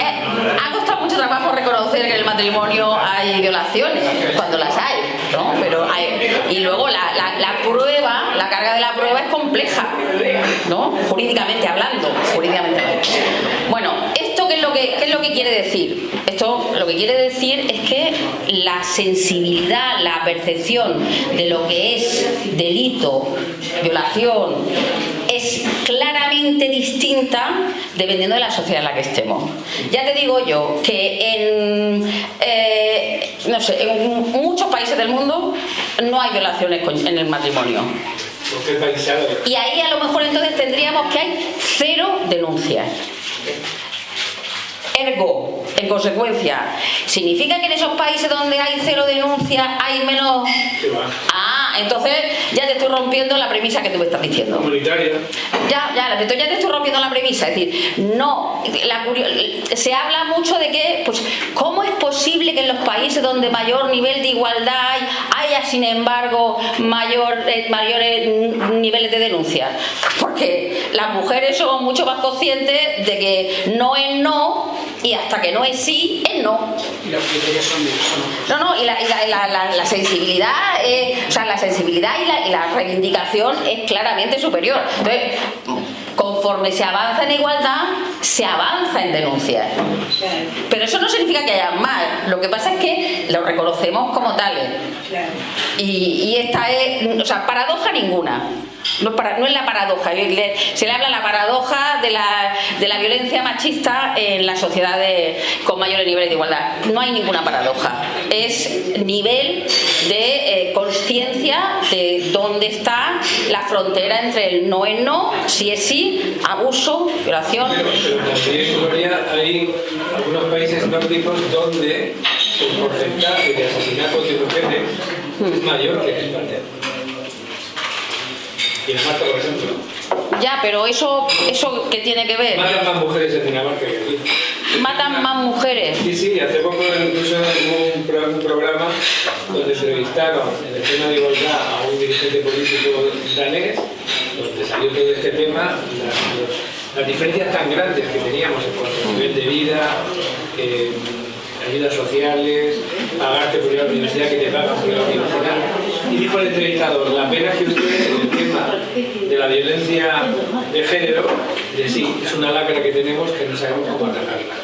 eh, ha costado mucho trabajo reconocer que en el matrimonio hay violaciones, cuando las hay, ¿no? Pero hay, y luego la, la- la prueba, la carga de la prueba es compleja, ¿no? Jurídicamente hablando, jurídicamente hablando. Bueno, ¿esto qué es lo que, qué es lo que quiere decir? Esto lo que quiere decir es que la sensibilidad, la percepción de lo que es delito, violación, es claramente distinta dependiendo de la sociedad en la que estemos. Ya te digo yo que en, eh, no sé, en muchos países del mundo no hay violaciones en el matrimonio. Y ahí a lo mejor entonces tendríamos que hay cero denuncias. Ergo, en consecuencia, ¿significa que en esos países donde hay cero denuncias hay menos... Ah, entonces ya te estoy rompiendo la premisa que tú me estás diciendo. Comunitaria. Ya, ya, entonces ya te estoy rompiendo la premisa. Es decir, no, la se habla mucho de que, pues, ¿cómo es posible que en los países donde mayor nivel de igualdad hay, haya, sin embargo, mayor, eh, mayores niveles de denuncia? Porque las mujeres somos mucho más conscientes de que no es no y hasta que no es sí, es no. Y los criterios son, son No, no, y la, y la- la- la- la sensibilidad, eh, o sea, la sensibilidad y la, y la reivindicación es claramente superior. Entonces, conforme se avanza en igualdad, se avanza en denuncias. Pero eso no significa que haya más, lo que pasa es que lo reconocemos como tales. Y, y esta es, o sea, paradoja ninguna. No es, la paradoja, se le habla la paradoja de la, de la violencia machista en las sociedades con mayores niveles de igualdad. No hay ninguna paradoja, es nivel de eh, conciencia de dónde está la frontera entre el no es no, si es sí, abuso, violación. Hay algunos países nórdicos donde el porcentaje de asesinatos es mayor que en España. Dinamarca, por ejemplo. Ya, pero eso, eso ¿qué tiene que ver? Matan más mujeres en Dinamarca que aquí. Matan más mujeres. Sí, sí, hace poco incluso hubo un, pro- un programa donde entrevistaron en el tema de igualdad a un dirigente político danés, donde salió todo este tema, las, las diferencias tan grandes que teníamos en cuanto a nivel de vida, eh, ayudas sociales, pagarte por ir a la universidad que te pagan por ir a la universidad. Dijo el entrevistador, la pena que ustedes en el tema de la violencia de género, de sí, es una lacra que tenemos que no sabemos cómo atacarla.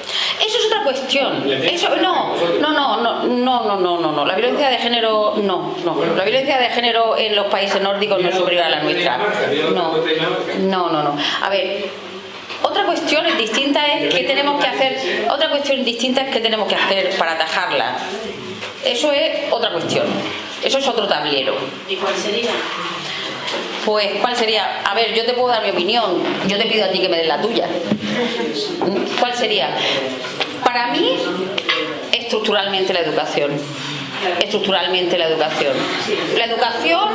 Eso es otra cuestión. Eso, no, no, no, no, no, no, no, no, no. La violencia de género, no, no. La violencia de género en los países nórdicos no es superior a la nuestra. No, no, no, no. A ver, otra cuestión distinta es qué tenemos que hacer. Otra cuestión distinta es qué tenemos que hacer para atajarla. Eso es otra cuestión. Eso es otro tablero. ¿Y cuál sería? Pues, ¿cuál sería? A ver, yo te puedo dar mi opinión. Yo te pido a ti que me des la tuya. ¿Cuál sería? Para mí, estructuralmente la educación. Estructuralmente la educación. La educación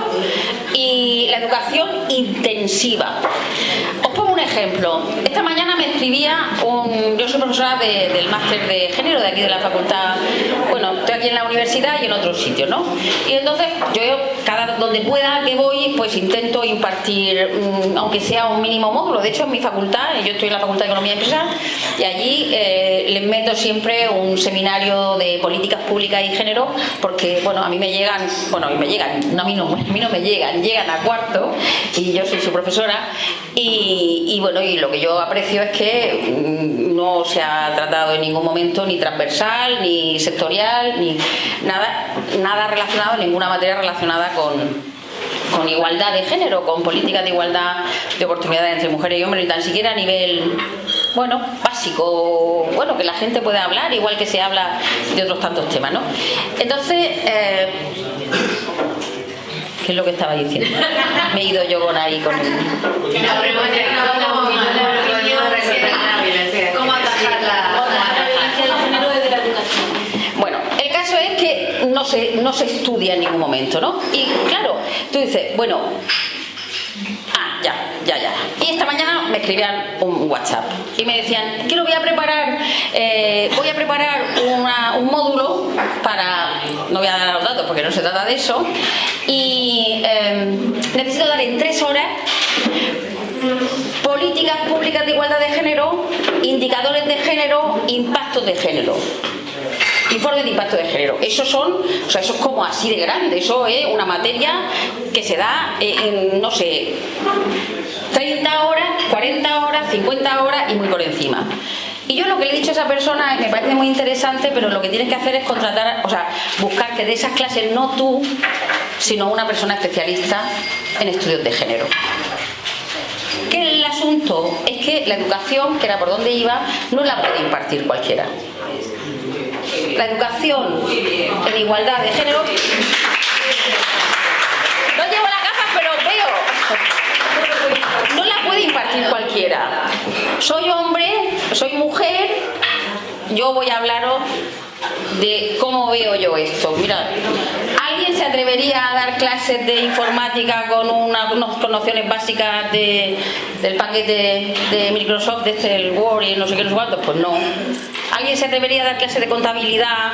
y la educación intensiva. Os pongo un ejemplo. Esta mañana me escribía un. Yo soy profesora de- del máster de género de aquí de la facultad. Bueno, estoy aquí en la universidad y en otros sitios, ¿no? Y entonces yo cada donde pueda que voy, pues intento impartir, mm, aunque sea un mínimo módulo. De hecho, en mi facultad, yo estoy en la Facultad de Economía y Empresa, y allí eh, les meto siempre un seminario de políticas públicas y género, porque, bueno, a mí me llegan, bueno, a me llegan, no, a, mí no, *laughs* a mí no me llegan, llegan a cuarto, y yo soy su profesora, y, Y, bueno, y lo que yo aprecio es que mm, no se ha tratado en ningún momento ni transversal, ni sectorial, ni nada, nada relacionado, ninguna materia relacionada con, con igualdad de género, con políticas de igualdad de oportunidades entre mujeres y hombres, ni tan siquiera a nivel bueno, básico, bueno, que la gente pueda hablar, igual que se habla de otros tantos temas, ¿no? Entonces, eh, ¿qué es lo que estaba diciendo? Me he ido yo con ahí con el... ¿Cómo atajar la, Bueno, el caso es que no se, no se estudia en ningún momento, ¿no? Y claro, tú dices, bueno, ah, ya, ya, ya. Y esta mañana me escribían un WhatsApp y me decían que lo voy a preparar, eh, voy a preparar una- un módulo para, no voy a dar los datos porque no se trata de eso, y eh, necesito dar en tres horas políticas públicas de igualdad de género, indicadores de género, impactos de género. Informe de impacto de género. Eso son, o sea, eso es como así de grande. Eso es una materia que se da en, no sé, 30 horas, 40 horas, 50 horas y muy por encima. Y yo lo que le he dicho a esa persona me parece muy interesante, pero lo que tienes que hacer es contratar, o sea, buscar que de esas clases no tú, sino una persona especialista en estudios de género. Que el asunto es que la educación, que era por donde iba, no la puede impartir cualquiera. La educación en igualdad de género. No llevo la gafa, pero veo. No la puede impartir cualquiera. Soy hombre, soy mujer, yo voy a hablaros de cómo veo yo esto. Mira, ¿alguien se atrevería a dar clases de informática con una- unas nociones básicas de- del paquete de Microsoft, de este, el Word y no sé qué, no sé cuántos? Pues no. ¿Alguien se atrevería a dar clases de contabilidad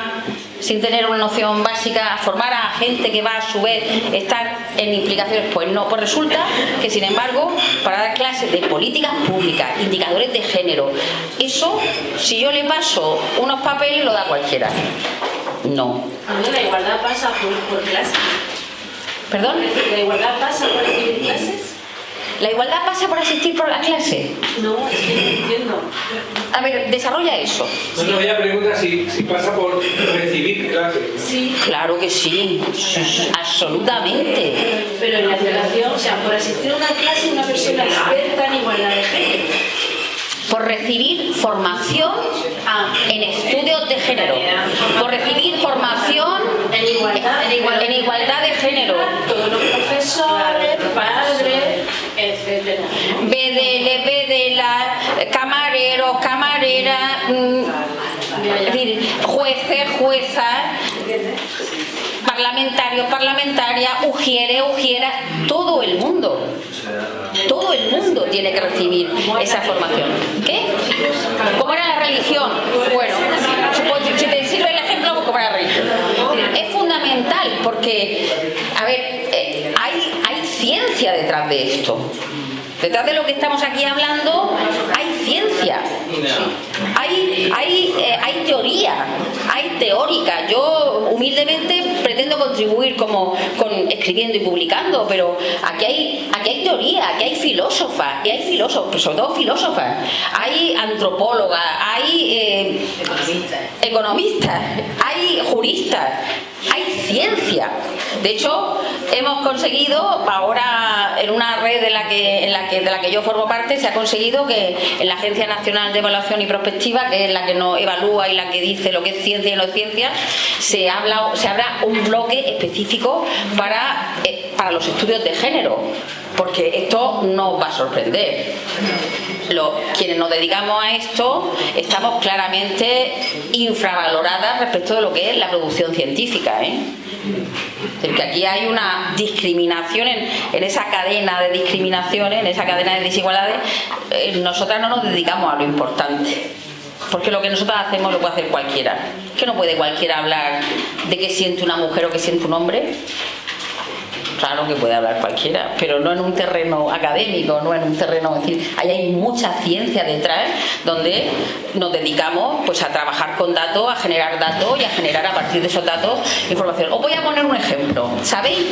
sin tener una noción básica, a formar a gente que va a su vez estar en implicaciones? Pues no. Pues resulta que, sin embargo, para dar clases de políticas públicas, indicadores de género, eso, si yo le paso unos papeles, lo da cualquiera. No. A mí la igualdad pasa por, por clases. ¿Perdón? La igualdad pasa por clases. ¿La igualdad pasa por asistir por la clase? No, es que no entiendo. A ver, desarrolla eso. No, no, ella pregunta si, si pasa por recibir clases. Sí, Claro que sí, absolutamente. pero en la educación, o sea, por asistir a una clase una persona experta en igualdad de género. Por recibir formación Ah, en estudios de género. Por recibir formación En igualdad, en igual- en igualdad de género. Todos los profesores, padres, etcétera. BDL, BDLA, camareros, camareras, mm, decir, jueces, juezas, parlamentarios, parlamentarias, ujieres, ujieras, todo el mundo. Todo el mundo tiene que recibir esa formación. ¿Qué? ¿Cómo era la religión? Bueno, pues, si te sirve el ejemplo, pues ¿cómo era la religión? Es fundamental porque, a ver, eh, hay, hay ciencia detrás de esto. Detrás de lo que estamos aquí hablando hay ciencia, hay, teórica. Yo humildemente pretendo contribuir como con escribiendo y publicando, pero aquí hay, aquí hay teoría, aquí hay filósofas, y hay filósofos, pero sobre todo filósofas, hay antropólogas, hay eh, economistas, hay juristas, hay ciencia. De hecho, hemos conseguido ahora en una red de la que, en la que, de la que yo formo parte, se ha conseguido que en la Agencia Nacional de Evaluación y Prospectiva, que es la que nos evalúa y la que dice lo que es ciencia y no ciencia, se, habla, se abra un bloque específico para, eh, para los estudios de género, porque esto no os va a sorprender. Lo- quienes nos dedicamos a esto estamos claramente infravaloradas respecto de lo que es la producción científica. ¿eh? Es aquí hay una discriminación en, en esa cadena de discriminaciones, en esa cadena de desigualdades. eh, nosotras no nos dedicamos a lo importante. Porque lo que nosotras hacemos lo puede hacer cualquiera. Que no puede cualquiera hablar de qué siente una mujer o qué siente un hombre. Claro que puede hablar cualquiera, pero no en un terreno académico, no en un terreno, es decir, ahí hay mucha ciencia detrás donde nos dedicamos pues a trabajar con datos, a generar datos y a generar a partir de esos datos información. Os voy a poner un ejemplo. ¿Sabéis?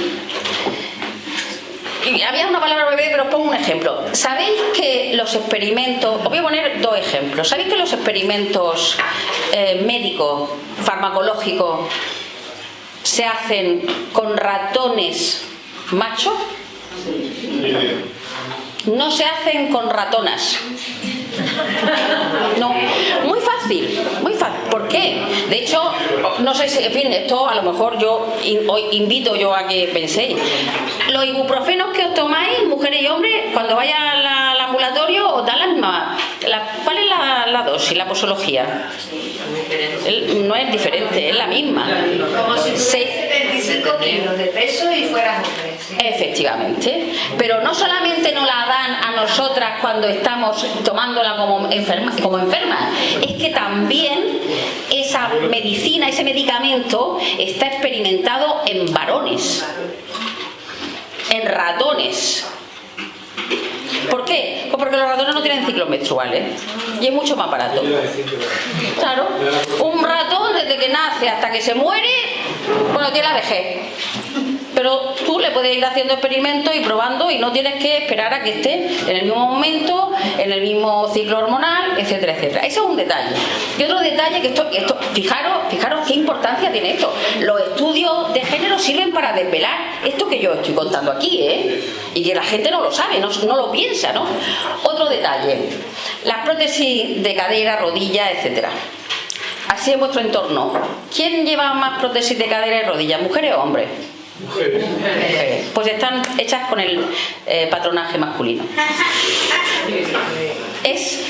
había una palabra bebé, pero os pongo un ejemplo. ¿Sabéis que los experimentos, os voy a poner dos ejemplos, ¿sabéis que los experimentos eh, médicos, farmacológicos, se hacen con ratones machos? No se hacen con ratonas. No, muy fácil, muy fácil. ¿Por qué? De hecho, no sé si, en fin, esto a lo mejor yo in- hoy invito yo a que penséis. Los ibuprofenos que os tomáis, mujeres y hombres, cuando vayáis al, al ambulatorio os dan la misma. la- ¿Cuál es la, la dosis, la posología? El- no es diferente, es la misma. Se- tuviese 25 kilos de peso y fueras hombre. sí. Efectivamente, pero no solamente nos la dan a nosotras cuando estamos tomándola como, enferma, como enfermas, es que también esa medicina, ese medicamento está experimentado en varones, en ratones. ¿Por qué? Pues porque los ratones no tienen ciclos menstruales y es mucho más barato. Claro, un ratón desde que nace hasta que se muere, bueno, tiene la vejez. Pero tú le puedes ir haciendo experimentos y probando y no tienes que esperar a que esté en el mismo momento, en el mismo ciclo hormonal, etcétera, etcétera. Ese es un detalle. Y otro detalle que esto, esto fijaros, fijaros qué importancia tiene esto. Los estudios de género sirven para desvelar esto que yo estoy contando aquí, ¿eh? Y que la gente no lo sabe, no, no lo piensa, ¿no? Otro detalle. Las prótesis de cadera, rodilla, etcétera. Así en vuestro entorno. ¿Quién lleva más prótesis de cadera y rodilla, mujeres o hombres? Pues están hechas con el eh, patronaje masculino. Es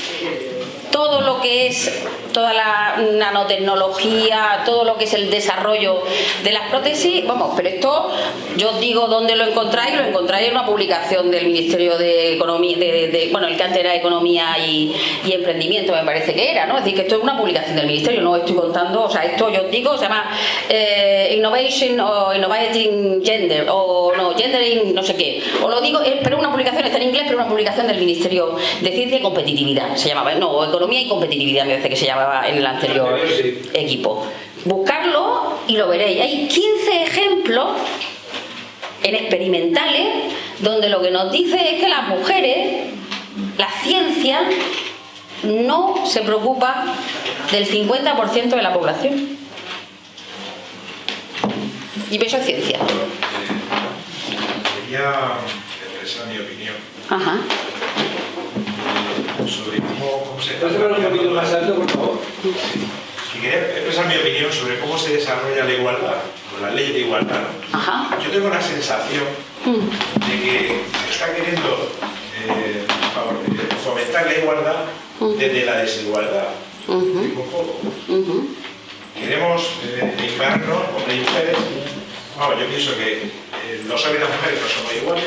todo lo que es toda la nanotecnología, todo lo que es el desarrollo de las prótesis, vamos, pero esto yo os digo dónde lo encontráis, lo encontráis en una publicación del Ministerio de Economía, de, bueno, el que antes era Economía y, Emprendimiento, me parece que era, ¿no? Es decir, que esto es una publicación del Ministerio, no estoy contando, o sea, esto yo os digo, se llama eh, Innovation o Innovating Gender, o no, Gendering, no sé qué, os lo digo, pero una publicación, está en inglés, pero una publicación del Ministerio de Ciencia y Competitividad, se llamaba, no, Economía y Competitividad me parece que se en el anterior equipo. Buscarlo y lo veréis. Hay 15 ejemplos en experimentales donde lo que nos dice es que las mujeres, la ciencia, no se preocupa del 50% de la población. Y eso es ciencia. Quería expresar mi opinión Ajá. Sobre cómo, cómo se ¿Puedes hablar un poquito más alto, por favor? Y quería expresar mi opinión sobre cómo se desarrolla la igualdad, con la ley de igualdad. Ajá. Yo tengo la sensación Mm. de que se está queriendo eh, favor- fomentar la igualdad desde la desigualdad. Digo, un poco. Queremos eh, hombres y mujeres. Vamos, yo pienso que eh, los hombres y las mujeres no somos iguales.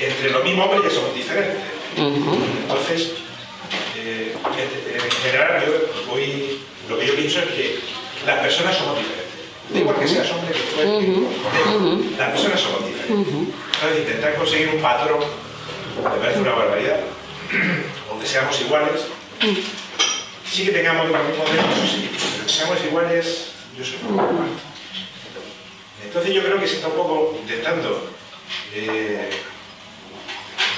Entre los mismos hombres ya somos diferentes. Entonces, eh, en, en general, yo voy, lo que yo pienso es que las personas somos diferentes. Da igual que seas hombre que Ujú. las personas somos diferentes. Entonces, intentar conseguir un patrón me parece una barbaridad, *clears throat* donde seamos iguales. Sí que tengamos los mismos derechos, sí, pero que seamos iguales, yo soy un poco. Entonces yo creo que se está un poco intentando eh,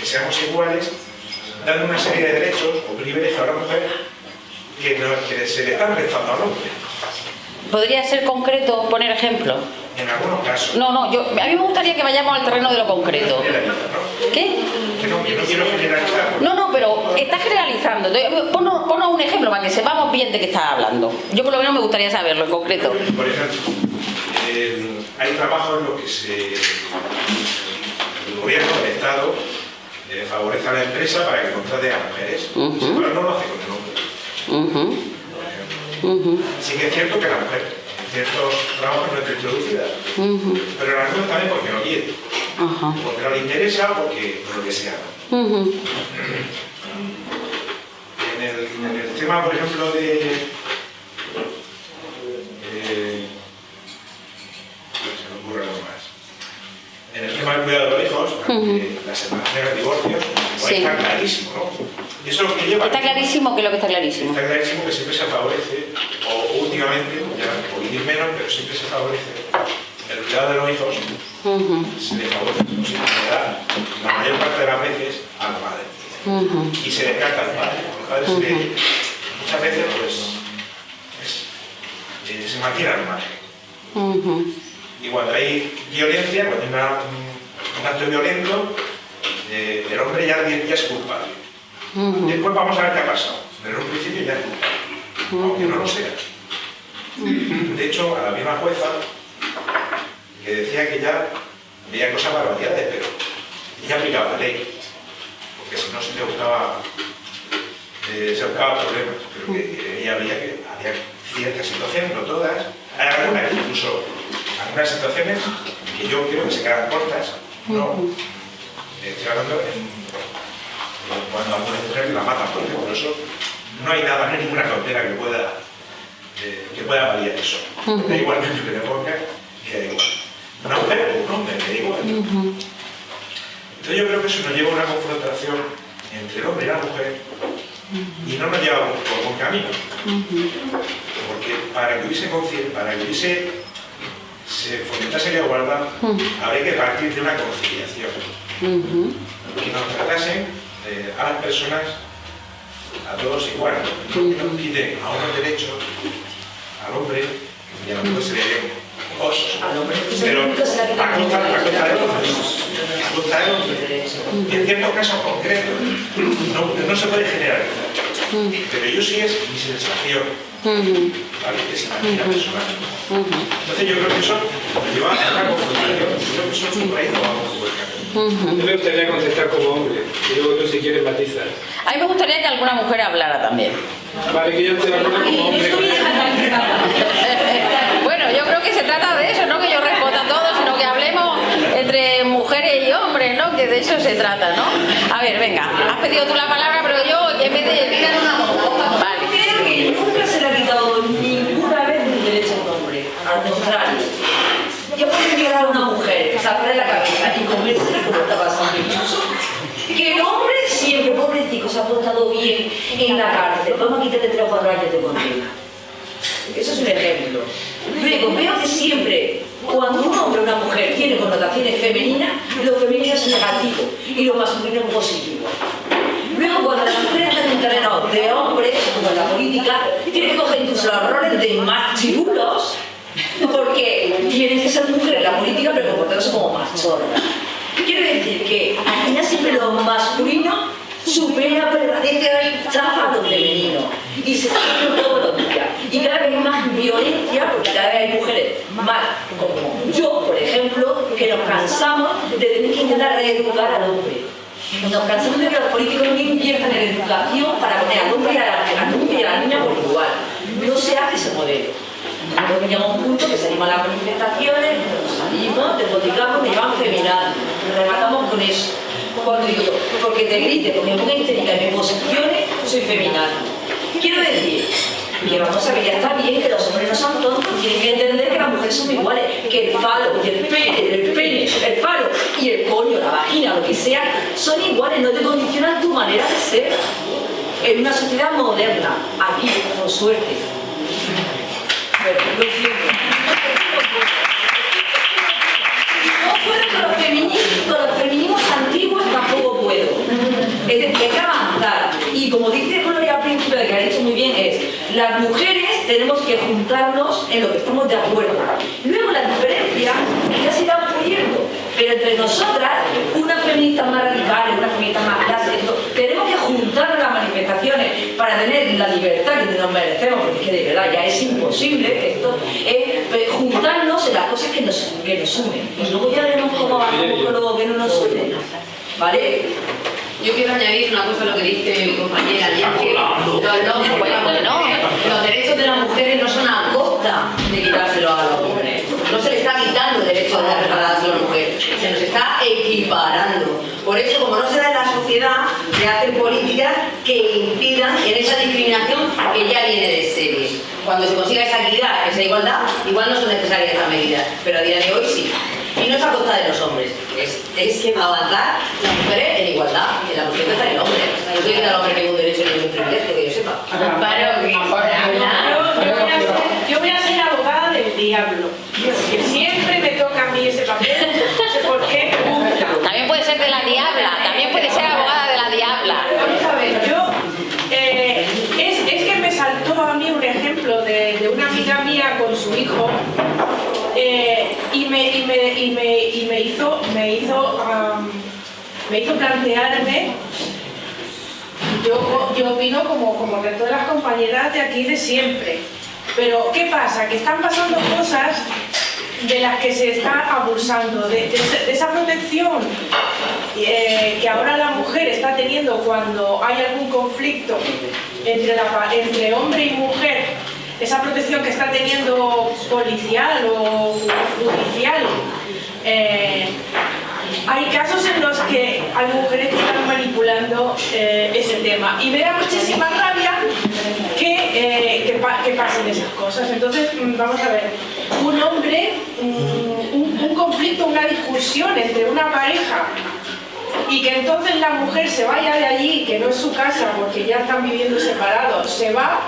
que seamos iguales, dando una serie de derechos o privilegios a la mujer que, no- que se le están restando al hombre, ¿Podría ser concreto, poner ejemplo? en algunos casos. No, no, yo, a mí me gustaría que vayamos al terreno de lo concreto. ¿Qué? Que no, no quiero generalizar. No, no, pero está generalizando. Ponos un ejemplo para que sepamos bien de qué estás hablando. Yo por lo menos me gustaría saberlo en concreto. Por ejemplo, eh, hay trabajos en los que se, el gobierno, el Estado, eh, favorece a la empresa para que contrate a mujeres, pero no lo hace con el hombre. Ujú, Sí que es cierto que la mujer en ciertos trabajos no está introducida, pero en algunos también porque no quiere, porque no le interesa o porque por lo que sea. En el, en el tema, por ejemplo, de... eh, se me ocurre algo más. En el tema del cuidado de los hijos, separaciones, los divorcios, pues Sí. está clarísimo, ¿no? Y eso es lo que lleva... Está clarísimo que lo que está clarísimo. Está clarísimo que siempre se favorece, o últimamente, ya un poquitín menos, pero siempre se favorece el cuidado de los hijos se le favorece, la mayor parte de las veces a la madre. Y se descarta al padre. El padre se le- muchas veces pues es- eh, se mantiene al margen. Y cuando hay violencia, cuando hay una- un, un acto violento, eh, el hombre ya, ya es culpable. Después vamos a ver qué ha pasado. Pero en un principio ya es culpable, aunque no lo sea. De hecho, a la misma jueza, que decía que ya veía cosas barbaridades, pero ella aplicaba la ley. Porque si no se le buscaba, eh, se buscaba problemas. Pero que ella veía que había ciertas situaciones, no todas, hay algunas, incluso algunas situaciones que yo creo que se quedan cortas. No, estoy hablando en cuando a una mujer la matan, porque por eso no hay nada, no hay ninguna cautela que pueda, eh, que pueda variar eso. Da igual que le ponga, que da igual. Una mujer o un hombre, me da igual. Entonces yo creo que eso nos lleva a una confrontación entre el hombre y la mujer y no nos lleva por buen camino. Porque para que hubiese conciencia, para que hubiese se fomentase la igualdad, habría que partir de una conciliación que nos tratasen eh, a las personas, a todos igual, que nos quiten a unos derechos, al hombre y a la mujer se le den hombre Pero a costa, a costa hombre. A costa del hombre. Y en ciertos casos concretos no, no se puede generalizar. Pero yo sí es mi sensación, ¿vale? que es la mía personal. Entonces yo creo que eso nos lleva a una confrontación. Yo creo que eso es un país no vamos a poder cambiar. Yo me gustaría contestar como hombre, y luego tú si quieres matizar. A mí me gustaría que alguna mujer hablara también. Vale, que yo estoy de acuerdo como hombre. *laughs* Bueno, yo creo que se trata de eso, no que yo responda a todo, sino que hablemos entre mujeres y hombres, ¿no? Que de eso se trata, ¿no? A ver, venga, has pedido tú la palabra, pero yo en vez de... Vale. Creo que nunca se le ha quitado ninguna vez un derecho a un hombre. Al contrario. Yo puedo violar a una mujer, sacarle la cabeza y comérsela como está pasando incluso. Que el hombre siempre, pobrecito, se ha portado bien en la cárcel. Vamos a quitarle 3 o 4 años de condena. Eso es un ejemplo. Luego, veo que siempre, cuando un hombre o una mujer tiene connotaciones femeninas, lo femenino es negativo y lo masculino es positivo. Luego, cuando las mujeres terreno de hombres, como la política, tienen que coger incluso los roles de machirulos, porque tienen que ser mujeres en la política, pero comportándose como machorras. Quiero decir que al final siempre lo masculino supera, prevalece, rechaza a lo femenino. Y se viendo todos los días. Y cada vez hay más violencia, porque cada vez hay mujeres más, como yo, por ejemplo, que nos cansamos de tener que intentar reeducar al hombre. Nos cansamos de que los políticos no inviertan en educación para poner al hombre y a la, al hombre y a la niña por igual. No se hace ese modelo. Luego llega un punto que salimos a las manifestaciones, salimos, despoticamos, me llaman feminaz, nos rematamos con eso. Cuando digo porque te grite, porque me ponga histérica y me posicione, soy feminaz. Quiero decir que vamos a ver, ya está bien que los hombres no son tontos, tienen que entender que las mujeres son iguales, que el falo y el pene, el pene, el falo y el coño, la vagina, lo que sea, son iguales, no te condicionan tu manera de ser. En una sociedad moderna, aquí, por suerte, bueno. No puedo con los feminismos, con los feminismos antiguos tampoco puedo. Es decir, hay que avanzar. Y como dice Gloria al principio, que ha dicho muy bien, es las mujeres tenemos que juntarnos en lo que estamos de acuerdo. Luego las diferencias ya se irán puliendo. Pero entre nosotras, unas feministas más radicales, unas feministas más esto, tenemos que juntarnos las manifestaciones para tener la libertad que nos merecemos, porque es que de verdad ya es imposible esto, es eh, juntarnos en las cosas que nos, que nos unen. Y luego ya veremos cómo avanzamos con lo que no nos une. ¿Vale? Yo quiero añadir una cosa a lo que dice mi compañera, y es que los- bueno, no, los derechos de las mujeres no son a costa de quitárselo a los hombres. No se le está quitando el derecho de regalarse a la mujer, se nos está equiparando. Por eso, como no se da en la sociedad, se hacen políticas que impidan en esa discriminación que ya viene de serie. Cuando se consiga esa equidad, esa igualdad, igual no son necesarias estas medidas, pero a día de hoy sí. Y no es a costa de los hombres, es, es avanzar las mujeres en igualdad, en la cuestión que está el hombre. Yo soy el hombre que un derecho y un privilegio, que yo sepa. Amparo, yo voy a ser abogada del diablo, que siempre me toca a mí ese papel, no sé por qué. También puede ser de la diabla, también puede ser abogada de la diabla. Vamos a ver, yo... Eh, es, es que me saltó a mí un ejemplo de, de una amiga mía con su hijo y, me, hizo, me hizo, me hizo plantearme yo, yo opino como, como resto de las compañeras de aquí de siempre. Pero, ¿qué pasa? Que están pasando cosas de las que se está abusando, de, esa protección eh, que ahora la mujer está teniendo cuando hay algún conflicto entre hombre y mujer, esa protección que está teniendo policial o judicial. eh, hay casos en los que hay mujeres que están manipulando eh, ese tema y me da muchísima rabia que, eh, que, pa- que pasen esas cosas. Entonces, mm, vamos a ver, un hombre, mm, un conflicto, una discusión entre una pareja y que entonces la mujer se vaya de allí, que no es su casa porque ya están viviendo separados, se va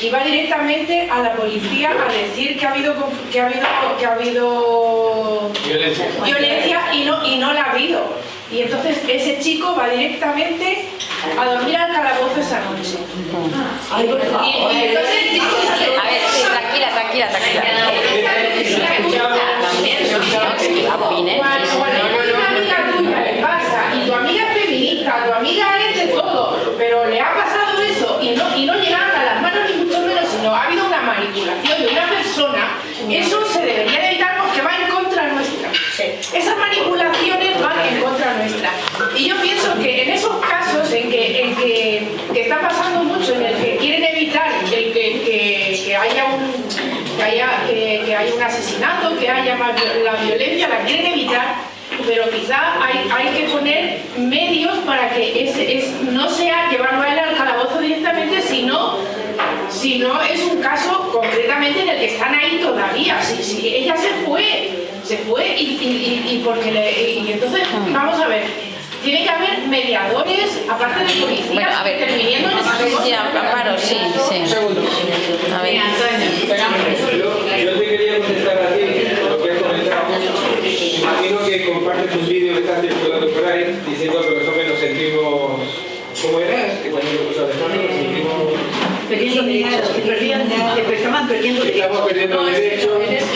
y va directamente a la policía a decir que ha habido que ha habido que ha habido Violencia. violencia y no, y no la ha habido. Y entonces ese chico va directamente a dormir al calabozo esa noche. Ay, por favor. Y, y entonces el chico sale- A ver, sí, tranquila, tranquila, tranquila. También, no, que opine. Cuando, cuando una amiga tuya le pasa y tu amiga es feminista, tu amiga es de todo, pero le ha pasado eso y no, y no llegaron a las manos ni mucho menos, sino ha habido una manipulación de una persona, eso se debería de evitar porque va en contra nuestra. Esas manipulaciones van en contra nuestra. Y yo pienso que en esos casos en que, en que, que está pasando mucho, en el que quieren evitar el que, que, que haya un que haya, que, que haya un asesinato, que haya más la violencia, la quieren evitar, pero quizá hay, hay que poner medios para que ese, es, no sea llevarlo a él al calabozo directamente, sino, sino es un caso concretamente en el que están ahí todavía. Si, si ella se fue, se fue y, y- y- y porque le, y entonces, vamos a ver, tiene que haber mediadores, aparte de policías, Bueno, a ver, interviniendo en esas cosas. Sí, Amparo, sí, sí. Un segundo. A ver. Yo, yo te quería contestar a ti lo que has comentado. Imagino que compartes un vídeo que está circulando por ahí diciendo que los hombres nos sentimos. ¿Cómo era? Que cuando lo puso Alejandro, nos sentimos. Perdiendo derechos, que que perdiendo que estamos perdiendo derechos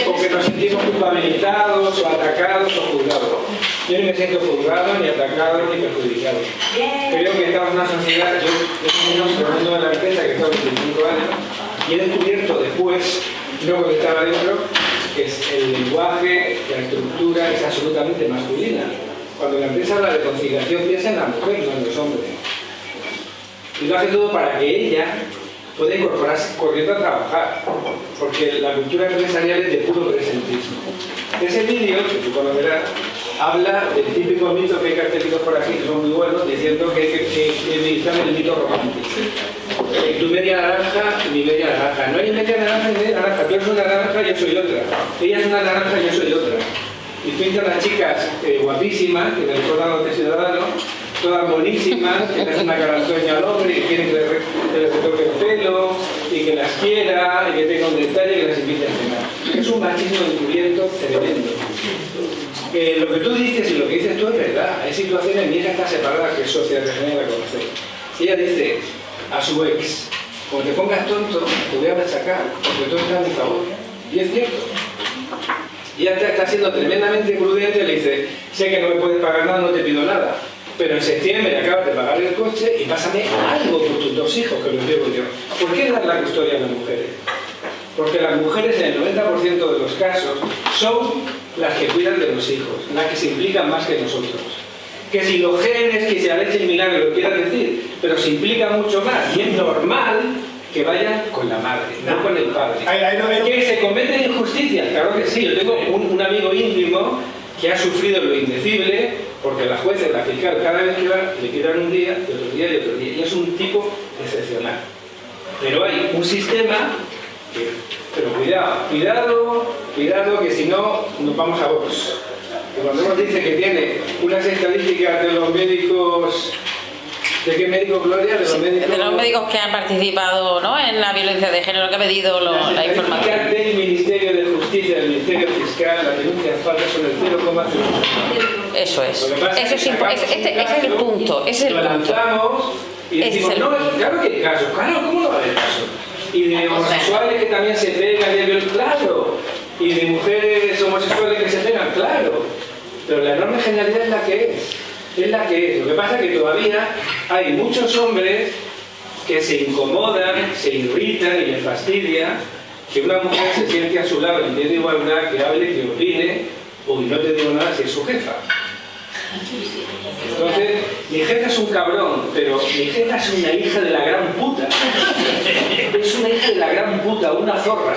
o que nos sentimos culpabilizados o atacados o juzgados. Yo no me siento juzgado, ni atacado, ni perjudicado. Creo que estamos en una sociedad, yo yo soy un mundo de la empresa que tengo 25 años y he descubierto después, no cuando estaba dentro, que es el lenguaje, la estructura es absolutamente masculina. Cuando la empresa habla de conciliación piensa en la mujer, no en los hombres. Y lo hace todo para que ella pueda incorporarse corriendo a trabajar, porque la cultura empresarial es de puro presentismo. Ese vídeo, que tú conocerás, habla del típico mito que hay cartelitos por aquí que son muy buenos, diciendo que que, que, que el mito romántico. Eh, tu media naranja mi media naranja. No hay media naranja y media naranja. Tú eres una naranja, yo soy otra. Ella es una naranja, yo soy otra. Y pintan las chicas eh, guapísimas, que me recuerdan a los Ciudadanos, todas buenísimas, que le hacen una carantoña al hombre, que quieren que le, que le retoque el pelo, y que las quiera, y que tenga un detalle, y que las invite a cenar. Es un machismo encubierto tremendo. Lo que tú dices y lo que dices tú es verdad. Hay situaciones, mi hija está separada, que es socia de la conoce. Y ella dice a su ex, como te pongas tonto, te voy a machacar, porque tú estás a mi favor. Y es cierto. Y ella está siendo tremendamente prudente, le dice, sé que no me puedes pagar nada, no te pido nada, pero en septiembre acabas de pagar el coche y pásame algo por tus dos hijos, que los llevo yo. ¿Por qué dar la custodia a las mujeres? Porque las mujeres en el 90% de los casos son las que cuidan de los hijos, las que se implican más que nosotros. Que si los genes, que si la leche milagro lo quieran decir, pero se implica mucho más y es normal que vayan con la madre, no con el padre. No veo- Que se cometen injusticias, claro que sí. Yo tengo un, un amigo íntimo que ha sufrido lo indecible porque la jueza y la fiscal cada vez que va le quitan un día, y otro día y otro día. Y es un tipo excepcional. Pero hay un sistema pero cuidado, cuidado, cuidado que si no nos vamos a. Que cuando nos dice que tiene unas estadísticas de los médicos, ¿de qué médico Gloria? De los médicos, De los médicos que han participado ¿no? en la violencia de género, que ha pedido lo- las la información. del Ministerio de Justicia, del Ministerio Fiscal, las denuncias falsas son el 0,5%. Eso es. Eso es es ese, este- ese es el punto. Ese es el punto. y es decimos, no, claro que hay casos, claro, ¿cómo no va a haber casos? Y de homosexuales que también se pegan, y claro. Y de mujeres homosexuales que se pegan, claro. Pero la enorme generalidad es la que es. Es la que. Lo que pasa es que todavía hay muchos hombres que se incomodan, se irritan y les fastidia que una mujer se siente a su lado en pie de igualdad, que hable, que opine, o no te digo nada si es su jefa. Entonces, mi jefa es un cabrón, pero mi jefa es una hija de la gran puta. Es una hija de la gran puta, una zorra.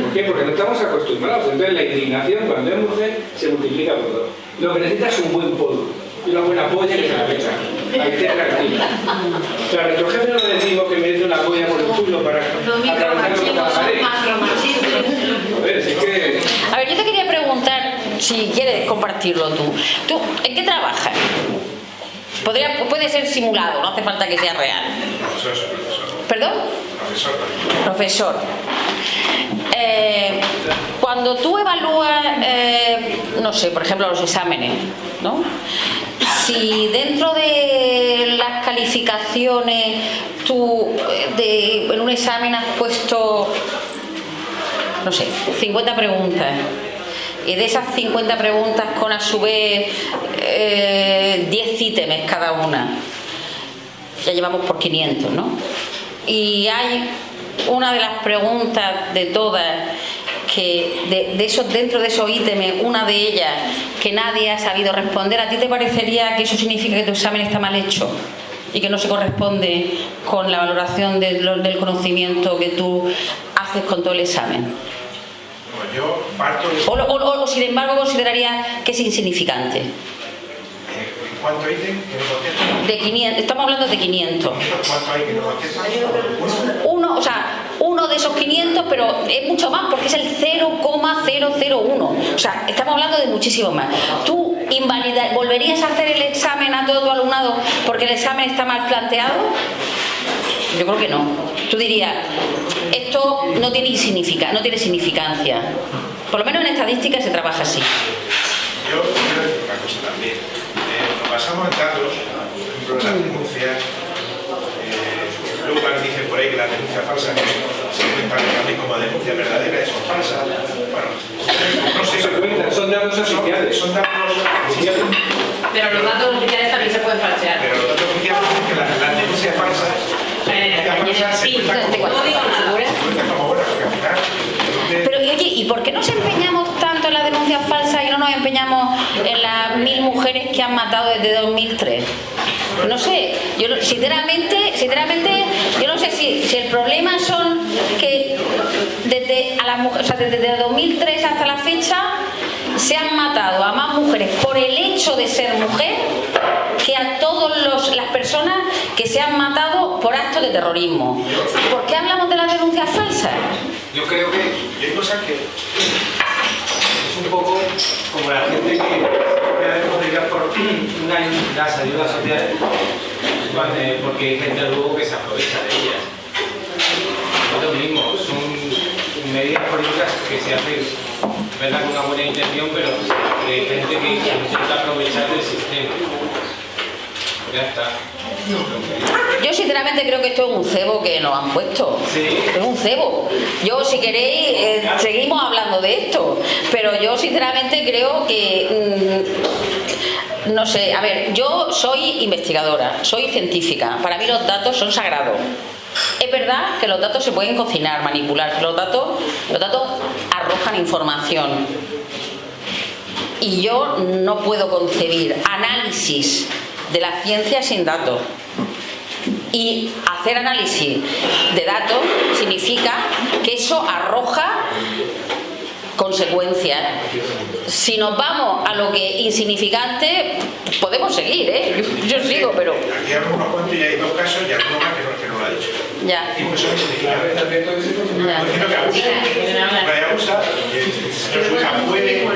¿Por qué? Porque no estamos acostumbrados. Entonces la indignación cuando es mujer se multiplica por dos. Lo que necesita es un buen polvo y una buena polla que se la pecha. Ahí te tranquila. O sea, a nuestro jefe no le decimos que merece una polla por el culo para Los micromachismos son más A ver, si es que... A ver, yo te quería preguntar, si quieres compartirlo tú. ¿Tú en qué trabajas? Podría, puede ser simulado, no hace falta que sea real. Profesor, profesor. ¿Perdón? Profesor. Eh, cuando tú evalúas, eh, no sé, por ejemplo, los exámenes, ¿no? Si dentro de las calificaciones tú eh, en un examen has puesto, no sé, 50 preguntas y de esas 50 preguntas con a su vez eh, 10 ítems cada una, ya llevamos por 500, ¿no? Y hay una de las preguntas de todas que de, de esos dentro de esos ítems, una de ellas que nadie ha sabido responder, ¿a ti te parecería que eso significa que tu examen está mal hecho? y que no se corresponde con la valoración de lo- del conocimiento que tú haces con todo el examen. Yo parto de... O, lo- o- o, sin embargo consideraría que es insignificante. ¿En cuánto contestan? De 500, estamos hablando de 500. ¿Cuánto hay contestan? Uno, o sea, uno de esos 500, pero es mucho más porque es el 0,001. O sea, estamos hablando de muchísimo más. ¿Tú invalida, volverías a hacer el examen a todo tu alumnado porque el examen está mal planteado? Yo creo que no. Tú dirías, esto no tiene, significa, no tiene significancia. Por lo menos en estadística se trabaja así. Yo quiero decir una cosa también. Basamos en datos, por ejemplo, en las denuncias. Eh, luego ahora dicen por ahí que las denuncias falsas se cuentan también como denuncias verdaderas son falsas. Bueno, no sé, son datos oficiales. Son datos oficiales. Pero los datos oficiales también se pueden falsear. Pero los datos oficiales dicen que las, las denuncias falsas, las denuncias falsas se sí, cuentan te como, cuento. se cuentan como buenas, porque al final... entonces, Pero y oye, ¿y por qué nos empeñamos tanto en las denuncias falsas nos empeñamos en las mil mujeres que han matado desde 2003? No sé, yo sinceramente, sinceramente, yo no sé si, si el problema son que desde, a las o sea, desde 2003 hasta la fecha se han matado a más mujeres por el hecho de ser mujer que a todas las personas que se han matado por actos de terrorismo. ¿Por qué hablamos de las denuncias falsas? Yo creo que hay cosas que... un poco como la gente que que a veces podría por una- las ayudas sociales, porque hay gente luego que se aprovecha de ellas. Es lo mismo, son medidas políticas que se hacen, verdad, con una buena intención, pero hay gente que intenta aprovechar del sistema. Ya está. Yo sinceramente creo que esto es un cebo que nos han puesto. Sí. Es un cebo. Yo si queréis eh, seguimos hablando de esto, pero yo sinceramente creo que mm, no sé, a ver, yo soy investigadora, soy científica. Para mí los datos son sagrados. Es verdad que los datos se pueden cocinar, manipular. Los datos, los datos arrojan información. Y yo no puedo concebir análisis de la ciencia sin datos. Y hacer análisis de datos significa que eso arroja consecuencias. Si nos vamos a lo que es insignificante, podemos seguir, ¿eh? Yo, yo sigo, pero Aquí hay unos cuantos y hay dos casos y alguno más que no, que no lo ha dicho. ya. Insignificantes. diciendo que abusa, puede,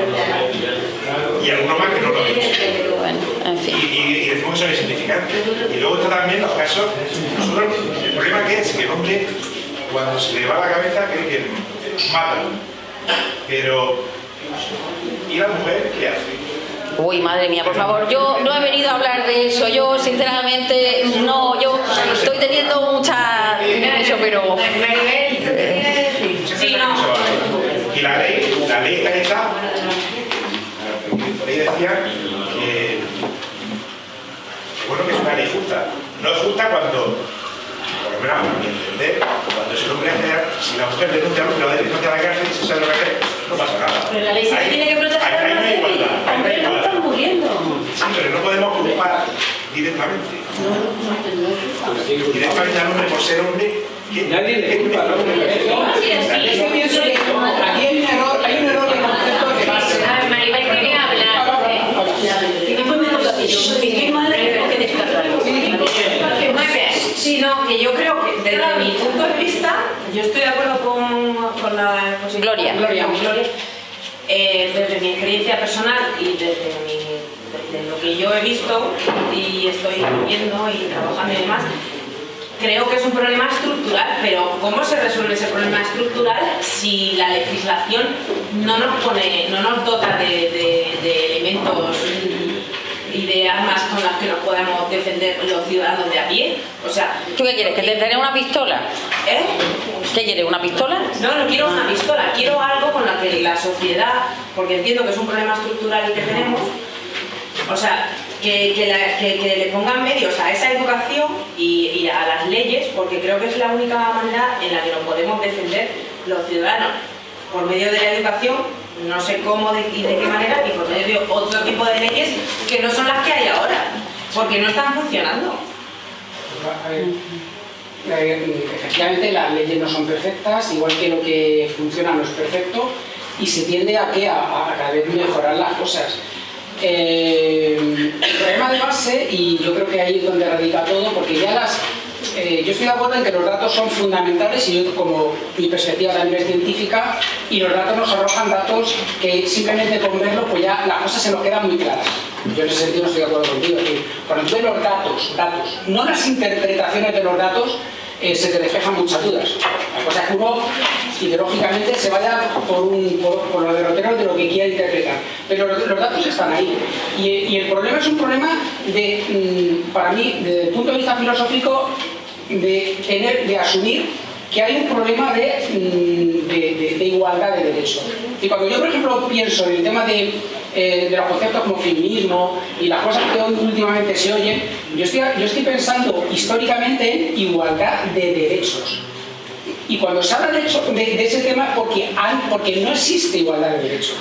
y alguno más que no lo ha dicho. Bueno, en Y, fin. y, y decimos que son insignificantes. Y luego está también los casos, nosotros, el problema que es que el hombre, cuando se le va la cabeza, cree que mata. Pero, ¿y la mujer qué hace? Uy, madre mía, por favor, yo no he venido a hablar de eso. Yo, sinceramente, no, yo estoy teniendo mucha, pero... ¿tú qué quieres decir? Sí, no. Y la ley, la ley está hecha, por decía que, bueno, que es una ley justa. No es justa cuando, por lo menos a mi entender, cuando se hombre hace, si la mujer denuncia lo denuncia a la cárcel, se sabe lo que hace, no pasa nada. Pero la ley siempre Ahí- tiene que proteger a la no hay mujer. no Hombres no están muriendo. Sí, pero no podemos culpar directamente. Directamente al hombre por ser hombre. ¿quién- Nadie le culpa al hombre. Yo pienso que aquí hay un error, hay un error de concepto de base. A ver, Maribel quería hablar. Y después me toca a mí. Yo qué tengo que descargar. Muy bien. Sí, no, que yo creo que desde mi punto de vista, yo estoy de acuerdo con, con la con Gloria. Gloria. Gloria. Eh, desde mi experiencia personal y desde, mi- desde lo que yo he visto y estoy viendo y trabajando y demás, creo que es un problema estructural, pero ¿cómo se resuelve ese problema estructural si la legislación no nos pone, no nos dota de, de- de elementos y de armas con las que nos podamos defender los ciudadanos de a pie? O sea, ¿Tú qué quieres? ¿Que te den una pistola? ¿eh? ¿Qué quieres? ¿Una pistola? No, no quiero una pistola, quiero algo con la que la sociedad, porque entiendo que es un problema estructural el que tenemos, o sea, que, que la- que- que le pongan medios a esa educación y, y a las leyes, porque creo que es la única manera en la que nos podemos defender los ciudadanos. Por medio de la educación, no sé cómo y de qué manera, y por medio de otro tipo de leyes que no son las que hay ahora, porque no están funcionando. A ver, efectivamente las leyes no son perfectas, igual que lo que funciona no es perfecto y se tiende a que a, a cada vez mejorar las cosas. Eh, el problema de base, y yo creo que ahí es donde radica todo, porque ya las... eh, yo estoy de acuerdo en que los datos son fundamentales y yo como mi perspectiva también es científica y los datos nos arrojan datos que simplemente con verlos pues ya las cosas se nos quedan muy claras. Yo en ese sentido no estoy de acuerdo contigo. es decir, cuando los datos, datos, no las interpretaciones de los datos, eh, se te despejan muchas dudas. La cosa es que uno ideológicamente se vaya por, un, por, por los derroteros de lo que quiera interpretar. Pero los, los datos están ahí. Y, y el problema es un problema de, mm, para mí, desde el punto de vista filosófico, de tener, de asumir que hay un problema de, mm, de- de- igualdad de derechos. Y cuando yo, por ejemplo, pienso en el tema de, eh, de los conceptos como feminismo y las cosas que hoy últimamente se oyen, yo estoy, yo estoy pensando históricamente en igualdad de derechos. Y cuando se habla de, de- ese tema porque, porque no existe igualdad de derechos.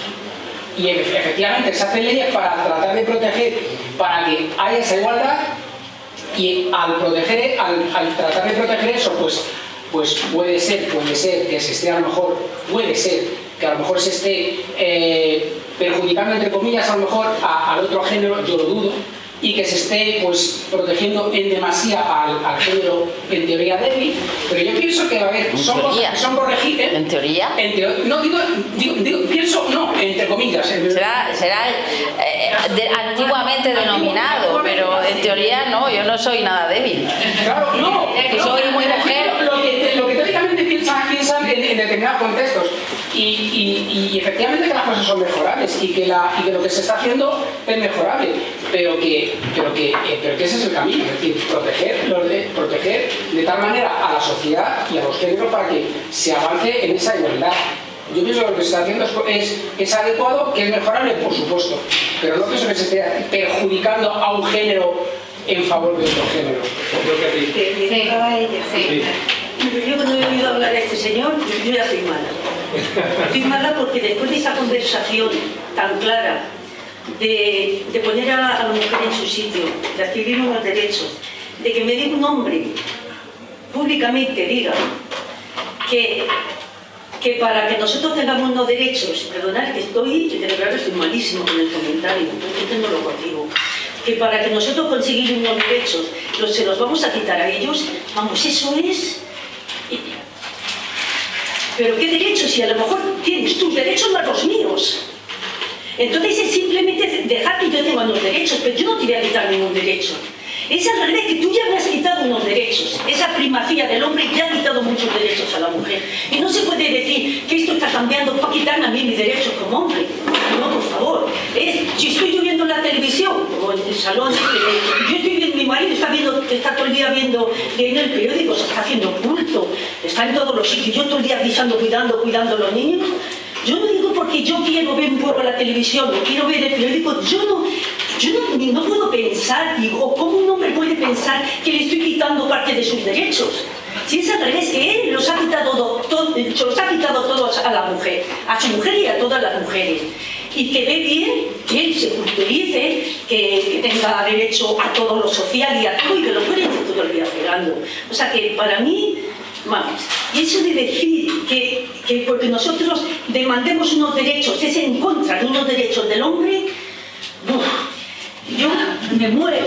Y efe- efectivamente se hacen leyes para tratar de proteger, para que haya esa igualdad, y al proteger, al, al tratar de proteger eso, pues, pues puede ser, puede ser que se esté a lo mejor, puede ser que a lo mejor se esté eh, perjudicando entre comillas a lo mejor al otro género, yo lo dudo, y que se esté pues protegiendo en demasía al, al género en teoría débil, pero yo pienso que a ver, son teoría. cosas que son corregibles. En teoría. En teo- no digo, digo, digo, pienso, no, entre comillas. en- Será, será eh, de- antiguamente denominado, pero en teoría no, yo no soy nada débil. Claro, no, soy muy mujer. Lo que, lo que teóricamente piensan, piensan en, en determinados contextos. Y, y- y efectivamente que las cosas son mejorables y que, la, y que lo que se está haciendo es mejorable, pero que, pero que, eh, pero que ese es el camino, es decir, proteger, los de, proteger de tal manera a la sociedad y a los géneros para que se avance en esa igualdad. Yo pienso que lo que se está haciendo es, es, es adecuado, que es mejorable, por supuesto, pero no pienso que se esté perjudicando a un género en favor de otro género. Creo que a ella. Sí. Yo cuando he oído hablar a este señor, yo, ya estoy mala. Estoy mala porque después de esa conversación tan clara de, de poner a, la mujer en su sitio, de adquirir unos derechos, de que me diga un hombre públicamente diga que, que para que nosotros tengamos unos derechos, perdonad que estoy, de verdad que estoy malísimo con el comentario, entonces no lo contigo, que para que nosotros conseguir unos derechos los, se los vamos a quitar a ellos, vamos, eso es... Pero ¿qué derechos? Si a lo mejor tienes tus derechos más los míos. Entonces es simplemente dejar que yo tenga unos derechos, pero yo no te voy a quitar ningún derecho. Es al revés, que tú ya me has quitado unos derechos. Esa primacía del hombre ya ha quitado muchos derechos a la mujer. Y no se puede decir que esto está cambiando para quitarme a mí mis derechos como hombre. No, por favor. Si estoy yo viendo la televisión, o en el salón, eh, yo estoy viendo mi marido está, viendo, está todo el día viendo, leyendo el periódico, se está haciendo culto, está en todos los sitios, yo todo el día avisando, cuidando, cuidando a los niños. Yo no digo porque yo quiero ver un poco la televisión o quiero ver el periódico, yo no, yo no, no puedo pensar, digo, ¿cómo un hombre puede pensar que le estoy quitando parte de sus derechos? Si es al revés, él los ha quitado, todo, todos a la mujer, a su mujer y a todas las mujeres. Y que ve bien que él se culturice, que, tenga derecho a todo lo social y a todo, y que lo puede todo el día pegando. O sea que para mí, vamos, y eso de decir que, que porque nosotros demandemos unos derechos, es en contra de unos derechos del hombre, yo me muero.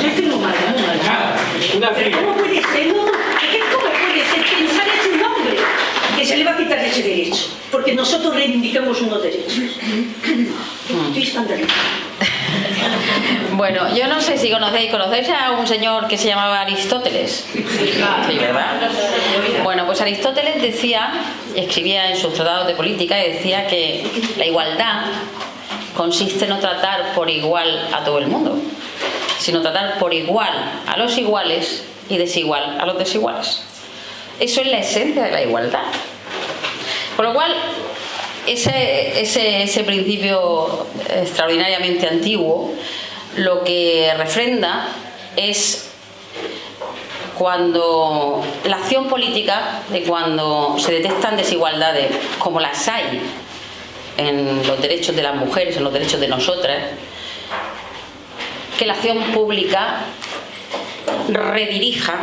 Yo estoy muy mal, muy mal. ¿Cómo puede ser? No, ¿Cómo puede ser pensar en un hombre que se le va a quitar ese derecho? Porque nosotros reivindicamos unos derechos. Estoy escandalizada. Bueno, yo no sé si conocéis, ¿conocéis a un señor que se llamaba Aristóteles? Sí, ¿verdad? Bueno, pues Aristóteles decía, escribía en sus tratados de política y decía que la igualdad consiste en no tratar por igual a todo el mundo, sino tratar por igual a los iguales y desigual a los desiguales. Eso es la esencia de la igualdad. Por lo cual, ese, ese, principio extraordinariamente antiguo lo que refrenda es cuando la acción política, de cuando se detectan desigualdades como las hay en los derechos de las mujeres, en los derechos de nosotras, que la acción pública redirija,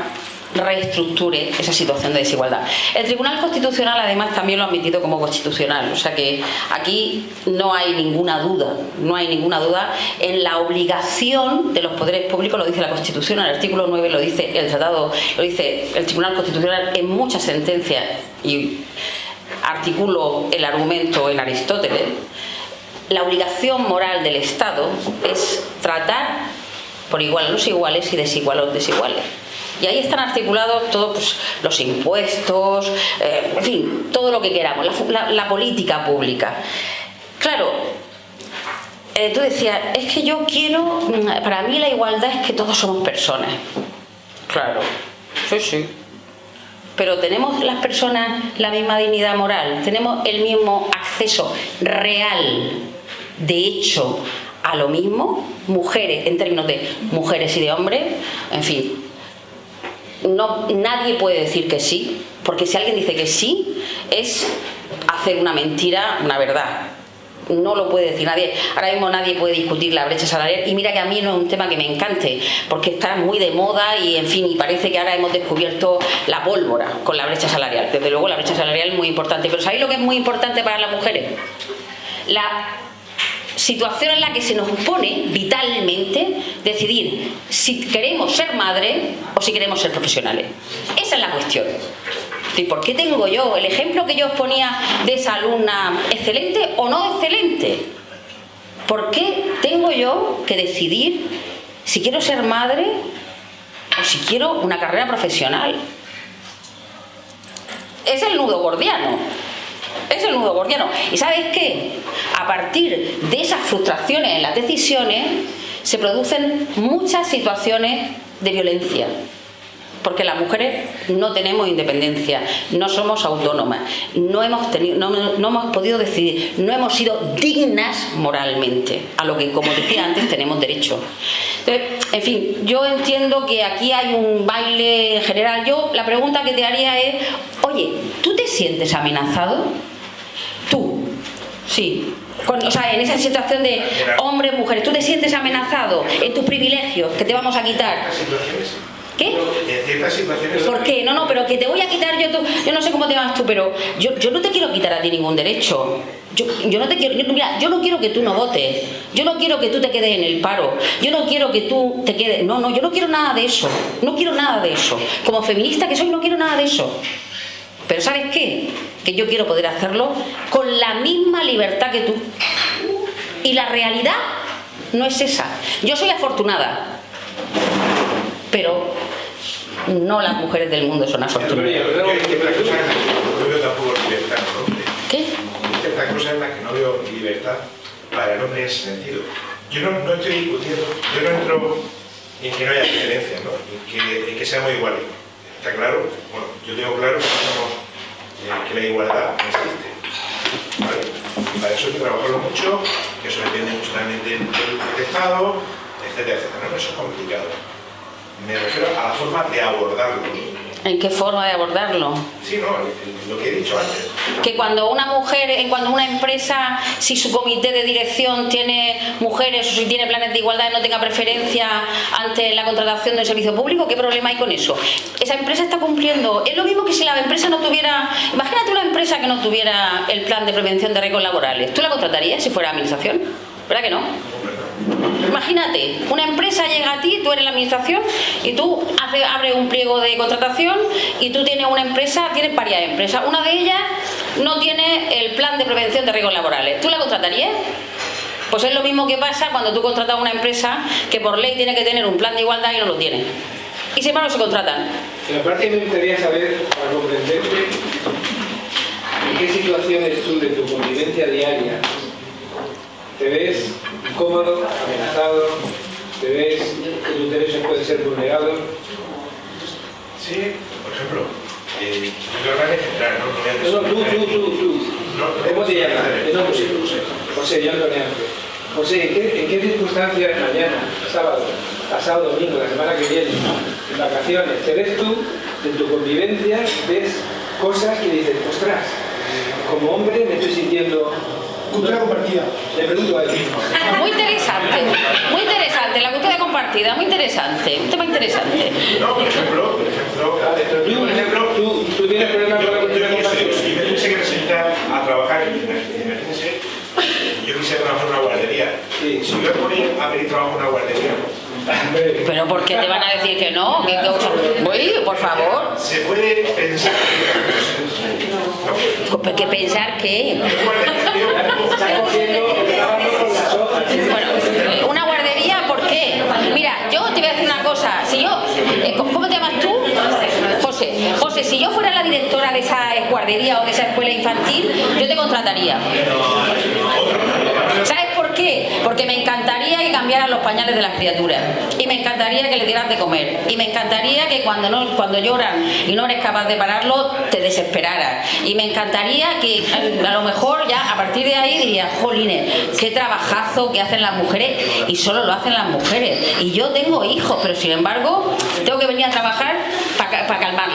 reestructure esa situación de desigualdad. El Tribunal Constitucional además también lo ha admitido como constitucional, o sea que aquí no hay ninguna duda, no hay ninguna duda en la obligación de los poderes públicos, lo dice la Constitución, el artículo 9 lo dice el tratado, lo dice el Tribunal Constitucional en muchas sentencias y articulo el argumento en Aristóteles, la obligación moral del Estado es tratar por igual a los iguales y desigual a los desiguales. Y ahí están articulados todos pues, los impuestos, eh, en fin, todo lo que queramos, la, política pública. Claro, eh, tú decías, es que yo quiero, mm, para mí la igualdad es que todos somos personas. Claro, sí, sí pero ¿tenemos las personas la misma dignidad moral? ¿Tenemos el mismo acceso real, de hecho, a lo mismo? Mujeres, en términos de mujeres y de hombres, en fin, no, nadie puede decir que sí, porque si alguien dice que sí, es hacer una mentira, una verdad no lo puede decir nadie. Ahora mismo nadie puede discutir la brecha salarial y mira que a mí no es un tema que me encante, porque está muy de moda y en fin, y parece que ahora hemos descubierto la pólvora con la brecha salarial. Desde luego la brecha salarial es muy importante, pero ¿sabéis lo que es muy importante para las mujeres? La situación en la que se nos pone vitalmente decidir si queremos ser madre o si queremos ser profesionales. Esa es la cuestión. ¿Y por qué tengo yo el ejemplo que yo os ponía de esa alumna excelente o no excelente? ¿Por qué tengo yo que decidir si quiero ser madre o si quiero una carrera profesional? Es el nudo gordiano. Es el nudo gordiano. ¿Y sabes qué? A partir de esas frustraciones en las decisiones se producen muchas situaciones de violencia porque las mujeres no tenemos independencia, no somos autónomas, no hemos, tenido, no, hemos podido decidir, no hemos sido dignas moralmente, a lo que, como decía antes, tenemos derecho. Entonces, en fin, yo entiendo que aquí hay un baile general. Yo la pregunta que te haría es, oye, ¿tú te sientes amenazado? Tú, sí, o sea, en esa situación de hombres, mujeres, ¿tú te sientes amenazado en tus privilegios que te vamos a quitar? ¿Qué? ¿Por qué? No, no, pero que te voy a quitar yo tú... Yo no sé cómo te vas tú, pero yo, yo no te quiero quitar a ti ningún derecho. Yo, yo no te quiero... Yo, mira, yo no quiero que tú no votes. Yo no quiero que tú te quedes en el paro. Yo no quiero que tú te quedes... No, no, yo no quiero nada de eso. No quiero nada de eso. Como feminista que soy, no quiero nada de eso. Pero ¿sabes qué? Que yo quiero poder hacerlo con la misma libertad que tú. Y la realidad no es esa. Yo soy afortunada. Pero no las mujeres del mundo son afortunadas. ¿Qué? Hay ciertas cosas en las que no veo libertad para el hombre en ese sentido. Yo no, no estoy discutiendo, yo no entro en que no haya diferencias, ¿no? en, que, en que seamos iguales. Está claro, bueno, yo tengo claro que, somos, eh, que la igualdad no existe. ¿vale? Y para eso hay que trabajarlo mucho, que eso depende mucho también del, del Estado, etcétera, etcétera. ¿no? Eso es complicado. Me refiero a la forma de abordarlo. ¿En qué forma de abordarlo? Sí, no, lo que he dicho antes. Que cuando una mujer, en cuando una empresa, si su comité de dirección tiene mujeres o si tiene planes de igualdad, no tenga preferencia ante la contratación del servicio público, ¿qué problema hay con eso? Esa empresa está cumpliendo. Es lo mismo que si la empresa no tuviera. Imagínate una empresa que no tuviera el plan de prevención de riesgos laborales. ¿Tú la contratarías si fuera administración? ¿Verdad que no? Imagínate, una empresa llega a ti, tú eres la administración y tú hace, abres un pliego de contratación y tú tienes una empresa, tienes varias empresas. Una de ellas no tiene el plan de prevención de riesgos laborales. ¿Tú la contratarías? Pues es lo mismo que pasa cuando tú contratas a una empresa que por ley tiene que tener un plan de igualdad y no lo tiene. Y sin embargo se contratan. En parte me gustaría saber, para comprenderte, en qué situaciones tú de tu convivencia diaria te ves incómodo, amenazado, te ves que tus derechos pueden ser vulnerados. Sí, por ejemplo, eh, yo creo que central, ¿no? No voy a No, no, tú, tú, tú, tú. No, ¿Cómo te llamas? no, José, José. José, yo Ángel. José, ¿en qué, ¿en qué circunstancias mañana, sábado, pasado domingo, la semana que viene, en vacaciones, te ves tú, en tu convivencia, ves cosas que dices, ostras, como hombre me estoy sintiendo Cultura compartida. Le pregunto a él. Muy interesante, muy interesante, la cultura compartida, muy interesante, un tema interesante. No, por ejemplo, por ejemplo, Pero tú, por ejemplo, tú, tú tienes problemas con la cultura yo, compartida. si yo tuviese que necesitar a trabajar, imagínense, yo quisiera trabajar en una guardería. Sí. Si yo me ponía a pedir trabajo en una guardería, Pero ¿por qué te van a decir que no? Que, que- Uy, por favor. se puede pensar que ¿Que pensar qué? Bueno, una guardería, ¿por qué? Mira, yo te voy a decir una cosa. Si yo, eh, ¿cómo te llamas tú? José. José, si yo fuera la directora de esa guardería o de esa escuela infantil, yo te contrataría. ¿Sabes por qué? Porque me encantaría que cambiaran los pañales de las criaturas. Y me encantaría que le dieran de comer. Y me encantaría que cuando, no, cuando lloran y no eres capaz de pararlo, te desesperaras. Y me encantaría que a a lo mejor ya a partir de ahí dirías, jolines, qué trabajazo que hacen las mujeres. Y solo lo hacen las mujeres. Y yo tengo hijos, pero sin embargo, tengo que venir a trabajar para calmarlo.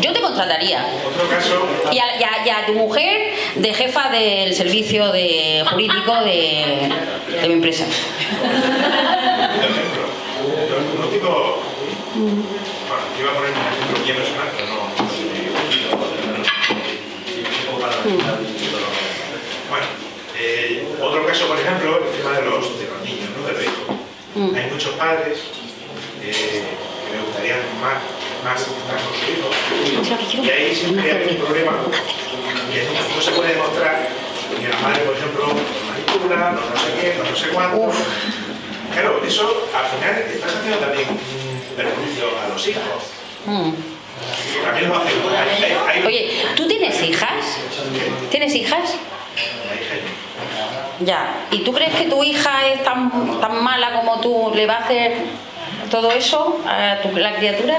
Yo te contrataría. Otro caso, Y a, y a- y a tu mujer de jefa del servicio de, jurídico de, de mi empresa. bueno, yo iba a poner un ejemplo bien personal, pero no. Bueno, eh, otro caso, por ejemplo, el tema de los, de los niños, ¿no? De los hijos. Hay muchos padres eh, que me gustaría más, más. Y ahí siempre hay un problema que no, se puede demostrar que la madre, por ejemplo, manipula, no, no sé qué, no, sé cuánto. Claro, eso al final estás haciendo también perjuicio a los hijos. Mm. También lo hacen. Hay, hay, hay, Oye, ¿tú tienes hijas? ¿Tienes hijas? Ya. ¿Y tú crees que tu hija es tan, tan mala como tú le va a hacer todo eso a tu, la criatura?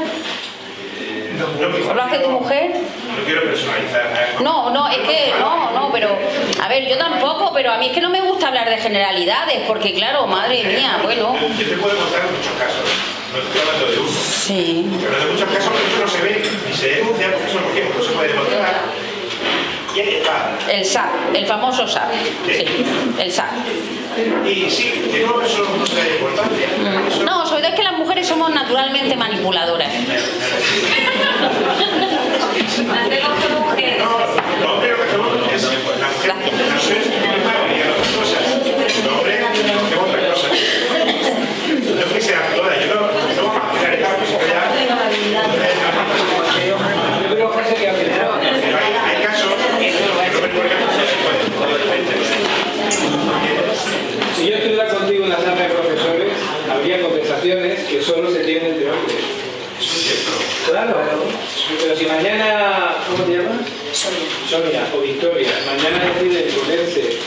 No, no, ¿O lo hace tu mujer? No quiero personalizar. No, no, es que no, no, pero a ver, yo tampoco, pero a mí es que no me gusta hablar de generalidades, porque claro, madre mía, bueno. Yo te puedo contar muchos casos. No estoy hablando de uno. Sí. Pero de muchos casos que no se ve ni se denuncia porque eso? Porque no se puede demostrar. Y ahí está. El SAP, el famoso SAP. Sí, el SAP. Y sí, que no, eso no se da importancia. Eso No, sobre todo es que las mujeres somos naturalmente manipuladoras. *laughs* Hacemos como mujeres. No, los hombres lo que hacemos es la mujer, la mujer es y otras cosas. Los hombres hacemos otras cosas. No es que sean todas, yo no, no vamos a generalizar porque ya. Yo creo, José, que al final Pero hay, hay casos que no me recuerdo que se puede. Si yo estuviera contigo en la sala de profesores, habría conversaciones que solo se tienen entre hombres. Claro, pero si mañana, ¿cómo te llamas? Sonia. Sonia o Victoria, mañana deciden ponerse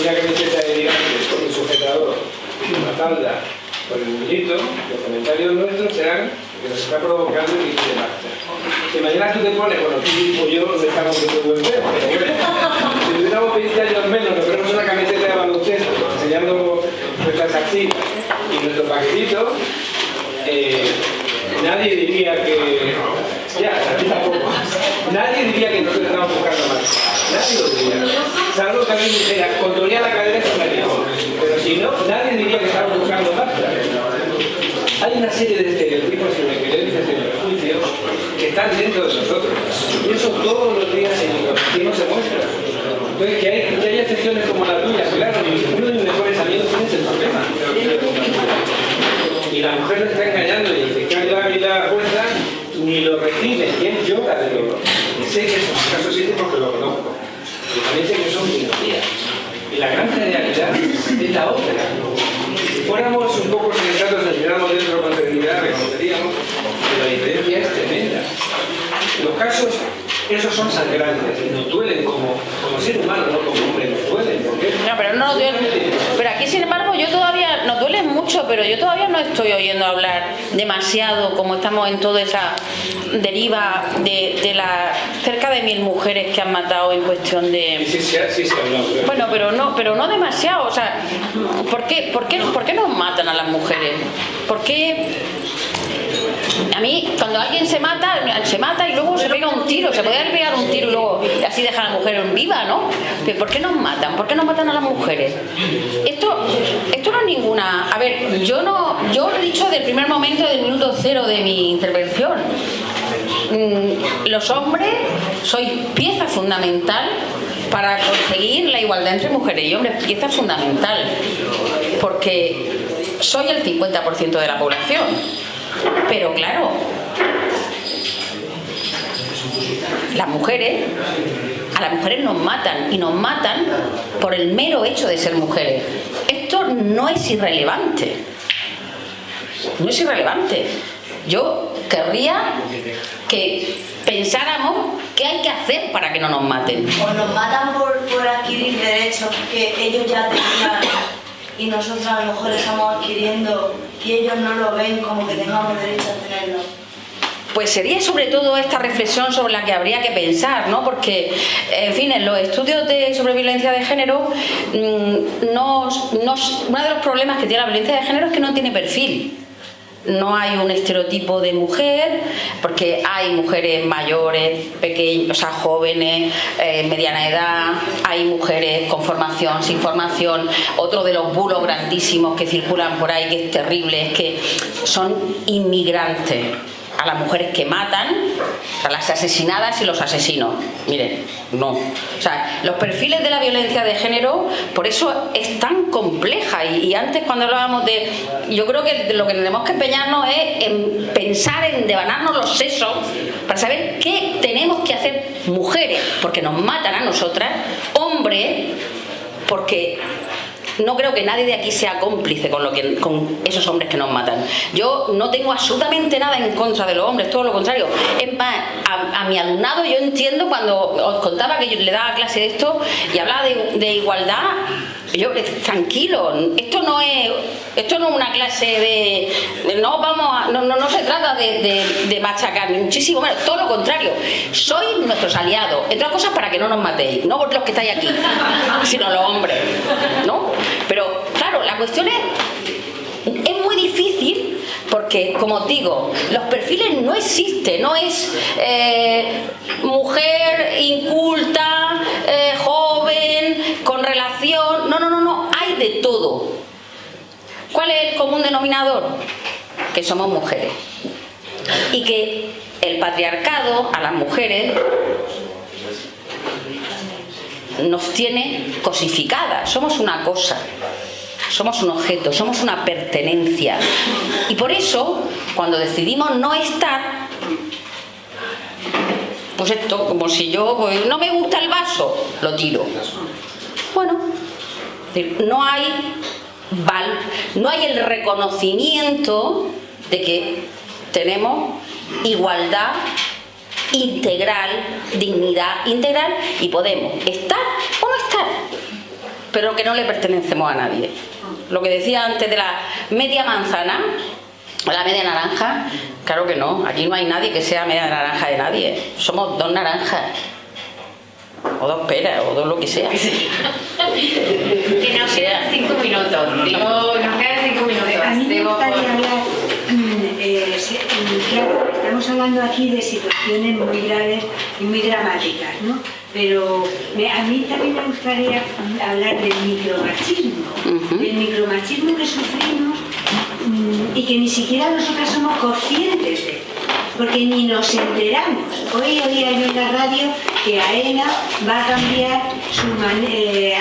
una camiseta de tirantes con un sujetador y una falda por el minuto, los comentarios nuestros serán que nos está provocando y dice basta. Si mañana tú te pones, bueno, tú digo yo, no estamos muy buen pero bueno, si tuviéramos 20 años menos, nos ponemos una camiseta de baloncesto, enseñando nuestras axilas y nuestro paquetito, eh, nadie diría que... Ya, a tampoco. Nadie diría que nosotros estamos buscando más. Nadie lo diría. Salvo que alguien dijera, la cadera con la Pero si no, nadie diría que estamos buscando más. Hay una serie de estereotipos y de creencias y prejuicios que están dentro de nosotros. Y eso todos los días en los se muestra. Entonces, que hay, que excepciones como la tuya, claro, uno de mis mejores amigos tiene ese problema. Y la mujer lo está engañando y dice, que la fuerza, ni lo recibe, él llora de dolor. Sé que esos casos existen porque lo conozco. Y también sé que son minorías. Y la gran realidad es la otra fuéramos un poco sensatos, nos miramos dentro con serenidad, reconoceríamos que la diferencia es tremenda. Los casos, esos son sangrantes, nos duelen como, como ser humano, no como hombre, nos duelen. porque No, pero no duelen. Pero aquí, sin embargo, yo todavía, nos duele mucho, pero yo todavía no estoy oyendo hablar demasiado, como estamos en toda esa deriva de, de la cerca de mil mujeres que han matado en cuestión de... Sí, sí, sí, sí, no, Bueno, pero no, pero no demasiado, o sea, ¿por qué, por qué, por qué nos matan a las mujeres? ¿Por qué a mí, cuando alguien se mata, se mata y luego se pega un tiro, se puede pegar un tiro y luego así deja a la mujer en viva, ¿no? ¿Por qué nos matan? ¿Por qué nos matan a las mujeres? Esto, esto no es ninguna... A ver, yo no, yo lo he dicho desde el primer momento, del minuto cero de mi intervención. Mm, los hombres sois pieza fundamental para conseguir la igualdad entre mujeres y hombres, pieza fundamental, porque soy el 50% de la población pero claro, las mujeres, a las mujeres nos matan y nos matan por el mero hecho de ser mujeres. Esto no es irrelevante. No es irrelevante. Yo querría que pensáramos qué hay que hacer para que no nos maten. O nos matan por, por adquirir derechos que ellos ya tenían y nosotros a lo mejor estamos adquiriendo y ellos no lo ven como que tengamos derecho a tenerlo. Pues sería sobre todo esta reflexión sobre la que habría que pensar, ¿no? Porque, en fin, en los estudios de sobre violencia de género, mm, nos, nos, uno de los problemas que tiene la violencia de género es que no tiene perfil no hay un estereotipo de mujer, porque hay mujeres mayores, pequeñas, o sea, jóvenes, eh, mediana edad, hay mujeres con formación, sin formación. Otro de los bulos grandísimos que circulan por ahí, que es terrible, es que son inmigrantes a las mujeres que matan, a las asesinadas y los asesinos. Miren, no. O sea, los perfiles de la violencia de género, por eso es tan compleja. Y, antes cuando hablábamos de... Yo creo que lo que tenemos que empeñarnos es en pensar en devanarnos los sesos para saber qué tenemos que hacer mujeres, porque nos matan a nosotras, hombres, porque no creo que nadie de aquí sea cómplice con, lo que, con esos hombres que nos matan. Yo no tengo absolutamente nada en contra de los hombres, todo lo contrario. Es más, a, mi alumnado yo entiendo cuando os contaba que yo le daba clase de esto y hablaba de, igualdad, yo, tranquilo, esto no es esto no es una clase de, no vamos no, no, se trata de, de, machacar muchísimo menos, todo lo contrario sois nuestros aliados, entre otras cosas para que no nos matéis, no los que estáis aquí sino los hombres, ¿no? Pero claro, la cuestión es, es muy difícil porque, como digo, los perfiles no existen, no es eh, mujer inculta, eh, joven, con relación, no, no, no, no, hay de todo. ¿Cuál es el común denominador? Que somos mujeres. Y que el patriarcado a las mujeres nos tiene cosificadas, somos una cosa, somos un objeto, somos una pertenencia. Y por eso, cuando decidimos no estar, pues esto, como si yo, pues, no me gusta el vaso, lo tiro. Bueno, no hay, no hay el reconocimiento de que tenemos igualdad integral, dignidad integral y podemos estar o no estar, pero que no le pertenecemos a nadie. lo que decía antes de la media manzana, la media naranja, claro que no, aquí no hay nadie que sea media naranja de nadie, somos dos naranjas. O dos peras, o dos lo que sea. *laughs* Que nos quedan cinco minutos. Digo, nos quedan cinco minutos. A mí me gustaría hablar, mm, eh, mm, claro, estamos hablando aquí de situaciones muy graves y muy dramáticas, ¿no? Pero me- a mí también me gustaría hablar del micromachismo, del micromachismo que sufrimos mm, y que ni siquiera nosotras somos conscientes de él, porque ni nos enteramos. Hoy oía yo en la radio que AENA va a cambiar eh,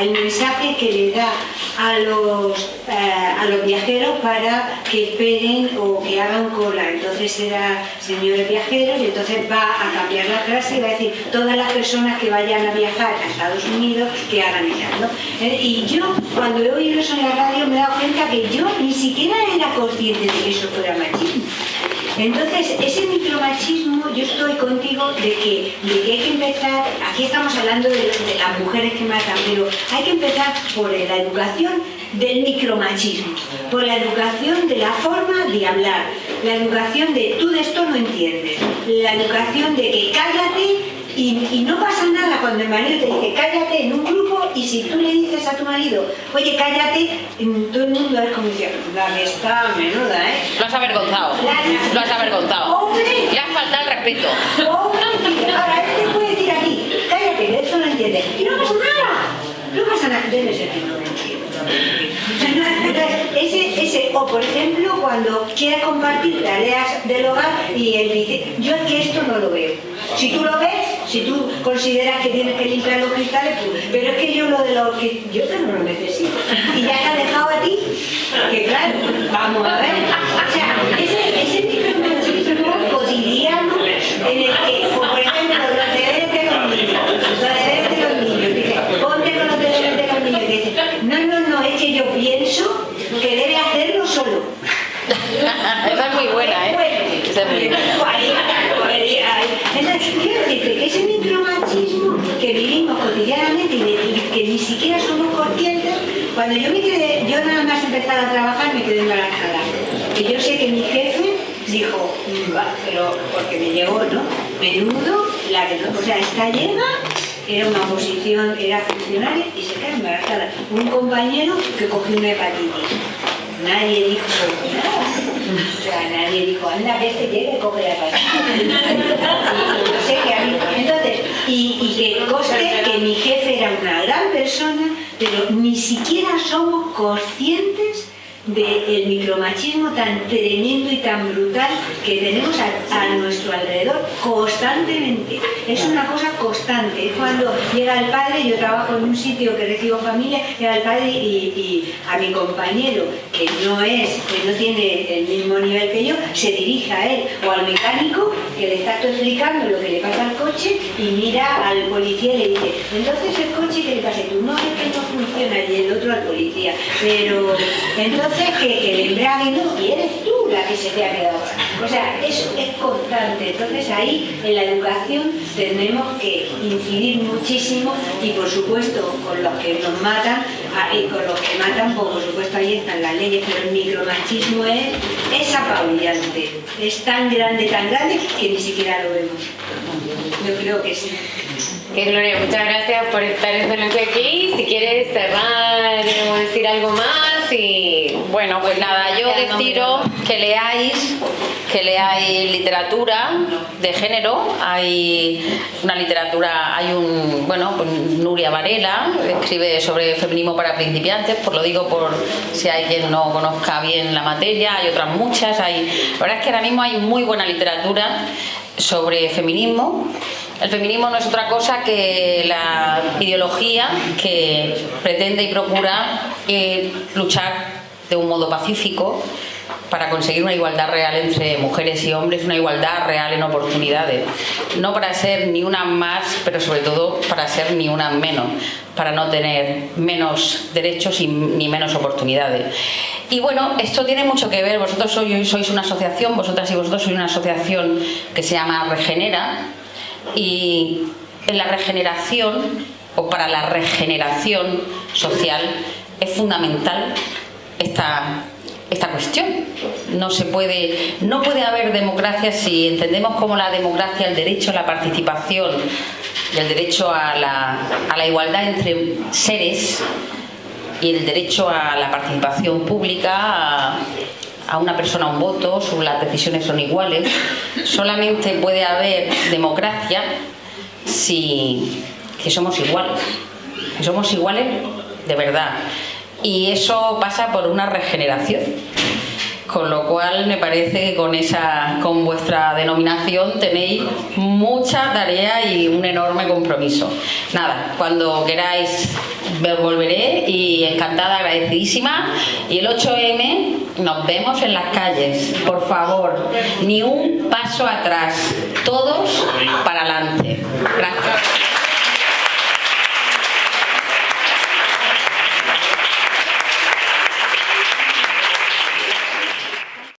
el mensaje que le da a los, eh, a los viajeros para que esperen o que hagan cola. Entonces será señores viajeros y entonces va a cambiar la frase y va a decir todas las personas que vayan a viajar a Estados Unidos que hagan ellas. ¿no? Eh, Y yo cuando he oído eso en la radio me he dado cuenta que yo ni siquiera era consciente de que eso fuera machismo. Entonces, ese micromachismo, yo estoy contigo de que, de que hay que empezar, aquí estamos hablando de, de las mujeres que matan, pero hay que empezar por la educación del micromachismo, por la educación de la forma de hablar, la educación de tú de esto no entiendes, la educación de que cállate y, y no pasa nada cuando el marido te dice cállate en un grupo y si tú le dices a tu marido, oye cállate, todo el mundo es como dice, la está menuda, ¿eh? Lo has avergonzado. Lo has avergonzado. ¡Hombre! Le has faltado el respeto. Hombre, ahora él te puede decir aquí, cállate, de esto no entiendes. Y no pasa nada. No pasa nada. Debe ser que no *laughs* ese, ese, o por ejemplo, cuando quieres compartir tareas del hogar y él dice, yo es que esto no lo veo. Si tú lo ves, si tú consideras que tienes que limpiar los cristales, pues, pero es que yo lo de los que yo no lo necesito. Y ya te ha dejado a ti, que claro, vamos a ver. O sea, ese, ese micromachismo cotidiano en el que, pues, por ejemplo, los deberes de los niños, los deberes de los niños, dice, ponte con los deberes de los niños, y dice, no, no, no, es que yo pienso que debe hacerlo solo. Esa es muy buena, ¿eh? Esa es muy buena. Entonces, quiero decirte que ese micromachismo que vivimos cotidianamente y, que ni siquiera somos conscientes, cuando yo me quedé, yo nada más empezar a trabajar me quedé embarazada. Y yo sé que mi jefe dijo, "Mm, va", pero porque me llegó, ¿no? Menudo, la que no, o sea, esta llena era una oposición, era funcionaria y se quedó embarazada. Un compañero que cogió una hepatitis. Nadie dijo nada. O sea, nadie dijo, anda, que este llegue, coge la. *laughs* No sé qué. Entonces, y, y que conste que mi jefe era una gran persona, pero ni siquiera somos conscientes del micromachismo tan tremendo y tan brutal que tenemos a, a nuestro alrededor constantemente. Es una cosa constante. Cuando llega el padre, yo trabajo en un sitio que recibo familia, llega el padre y, y a mi compañero, que no es, que no tiene el mismo nivel que yo, se dirige a él o al mecánico que le está explicando lo que le pasa al coche y mira al policía y le dice, entonces el coche que le pasa y tú, no es que no funciona y el otro al policía, pero entonces que, que el embrague no, y eres tú la que se te ha quedado. O sea, eso es constante. Entonces ahí en la educación tenemos que incidir muchísimo y por supuesto con los que nos matan ah, y con los que matan, pues por supuesto ahí están las leyes, pero el micromachismo es, es apabullante, es tan grande, tan grande que ni siquiera lo vemos. Yo creo que sí. Que Gloria, muchas gracias por estar esta noche aquí. Si quieres cerrar decir algo más y... Bueno, pues nada, yo deciros que leáis, que leáis literatura de género. Hay una literatura, hay un, bueno, pues Nuria Varela, escribe sobre feminismo para principiantes, pues lo digo por si hay quien no conozca bien la materia, hay otras muchas, hay, la verdad es que ahora mismo hay muy buena literatura sobre feminismo. El feminismo no es otra cosa que la ideología que pretende y procura eh, luchar de un modo pacífico para conseguir una igualdad real entre mujeres y hombres, una igualdad real en oportunidades. No para ser ni una más, pero sobre todo para ser ni una menos, para no tener menos derechos y ni menos oportunidades. Y bueno, esto tiene mucho que ver, vosotros sois, sois una asociación, vosotras y vosotros sois una asociación que se llama Regenera, y en la regeneración o para la regeneración social es fundamental esta, esta cuestión. No se puede, no puede haber democracia si entendemos como la democracia el derecho a la participación y el derecho a la, a la igualdad entre seres y el derecho a la participación pública, a una persona un voto, las decisiones son iguales. Solamente puede haber democracia si que somos iguales. Si somos iguales de verdad. Y eso pasa por una regeneración. Con lo cual me parece que con, esa, con vuestra denominación tenéis mucha tarea y un enorme compromiso. Nada, cuando queráis volveré y encantada, agradecidísima. Y el 8M nos vemos en las calles, por favor, ni un paso atrás, todos para adelante. Gracias.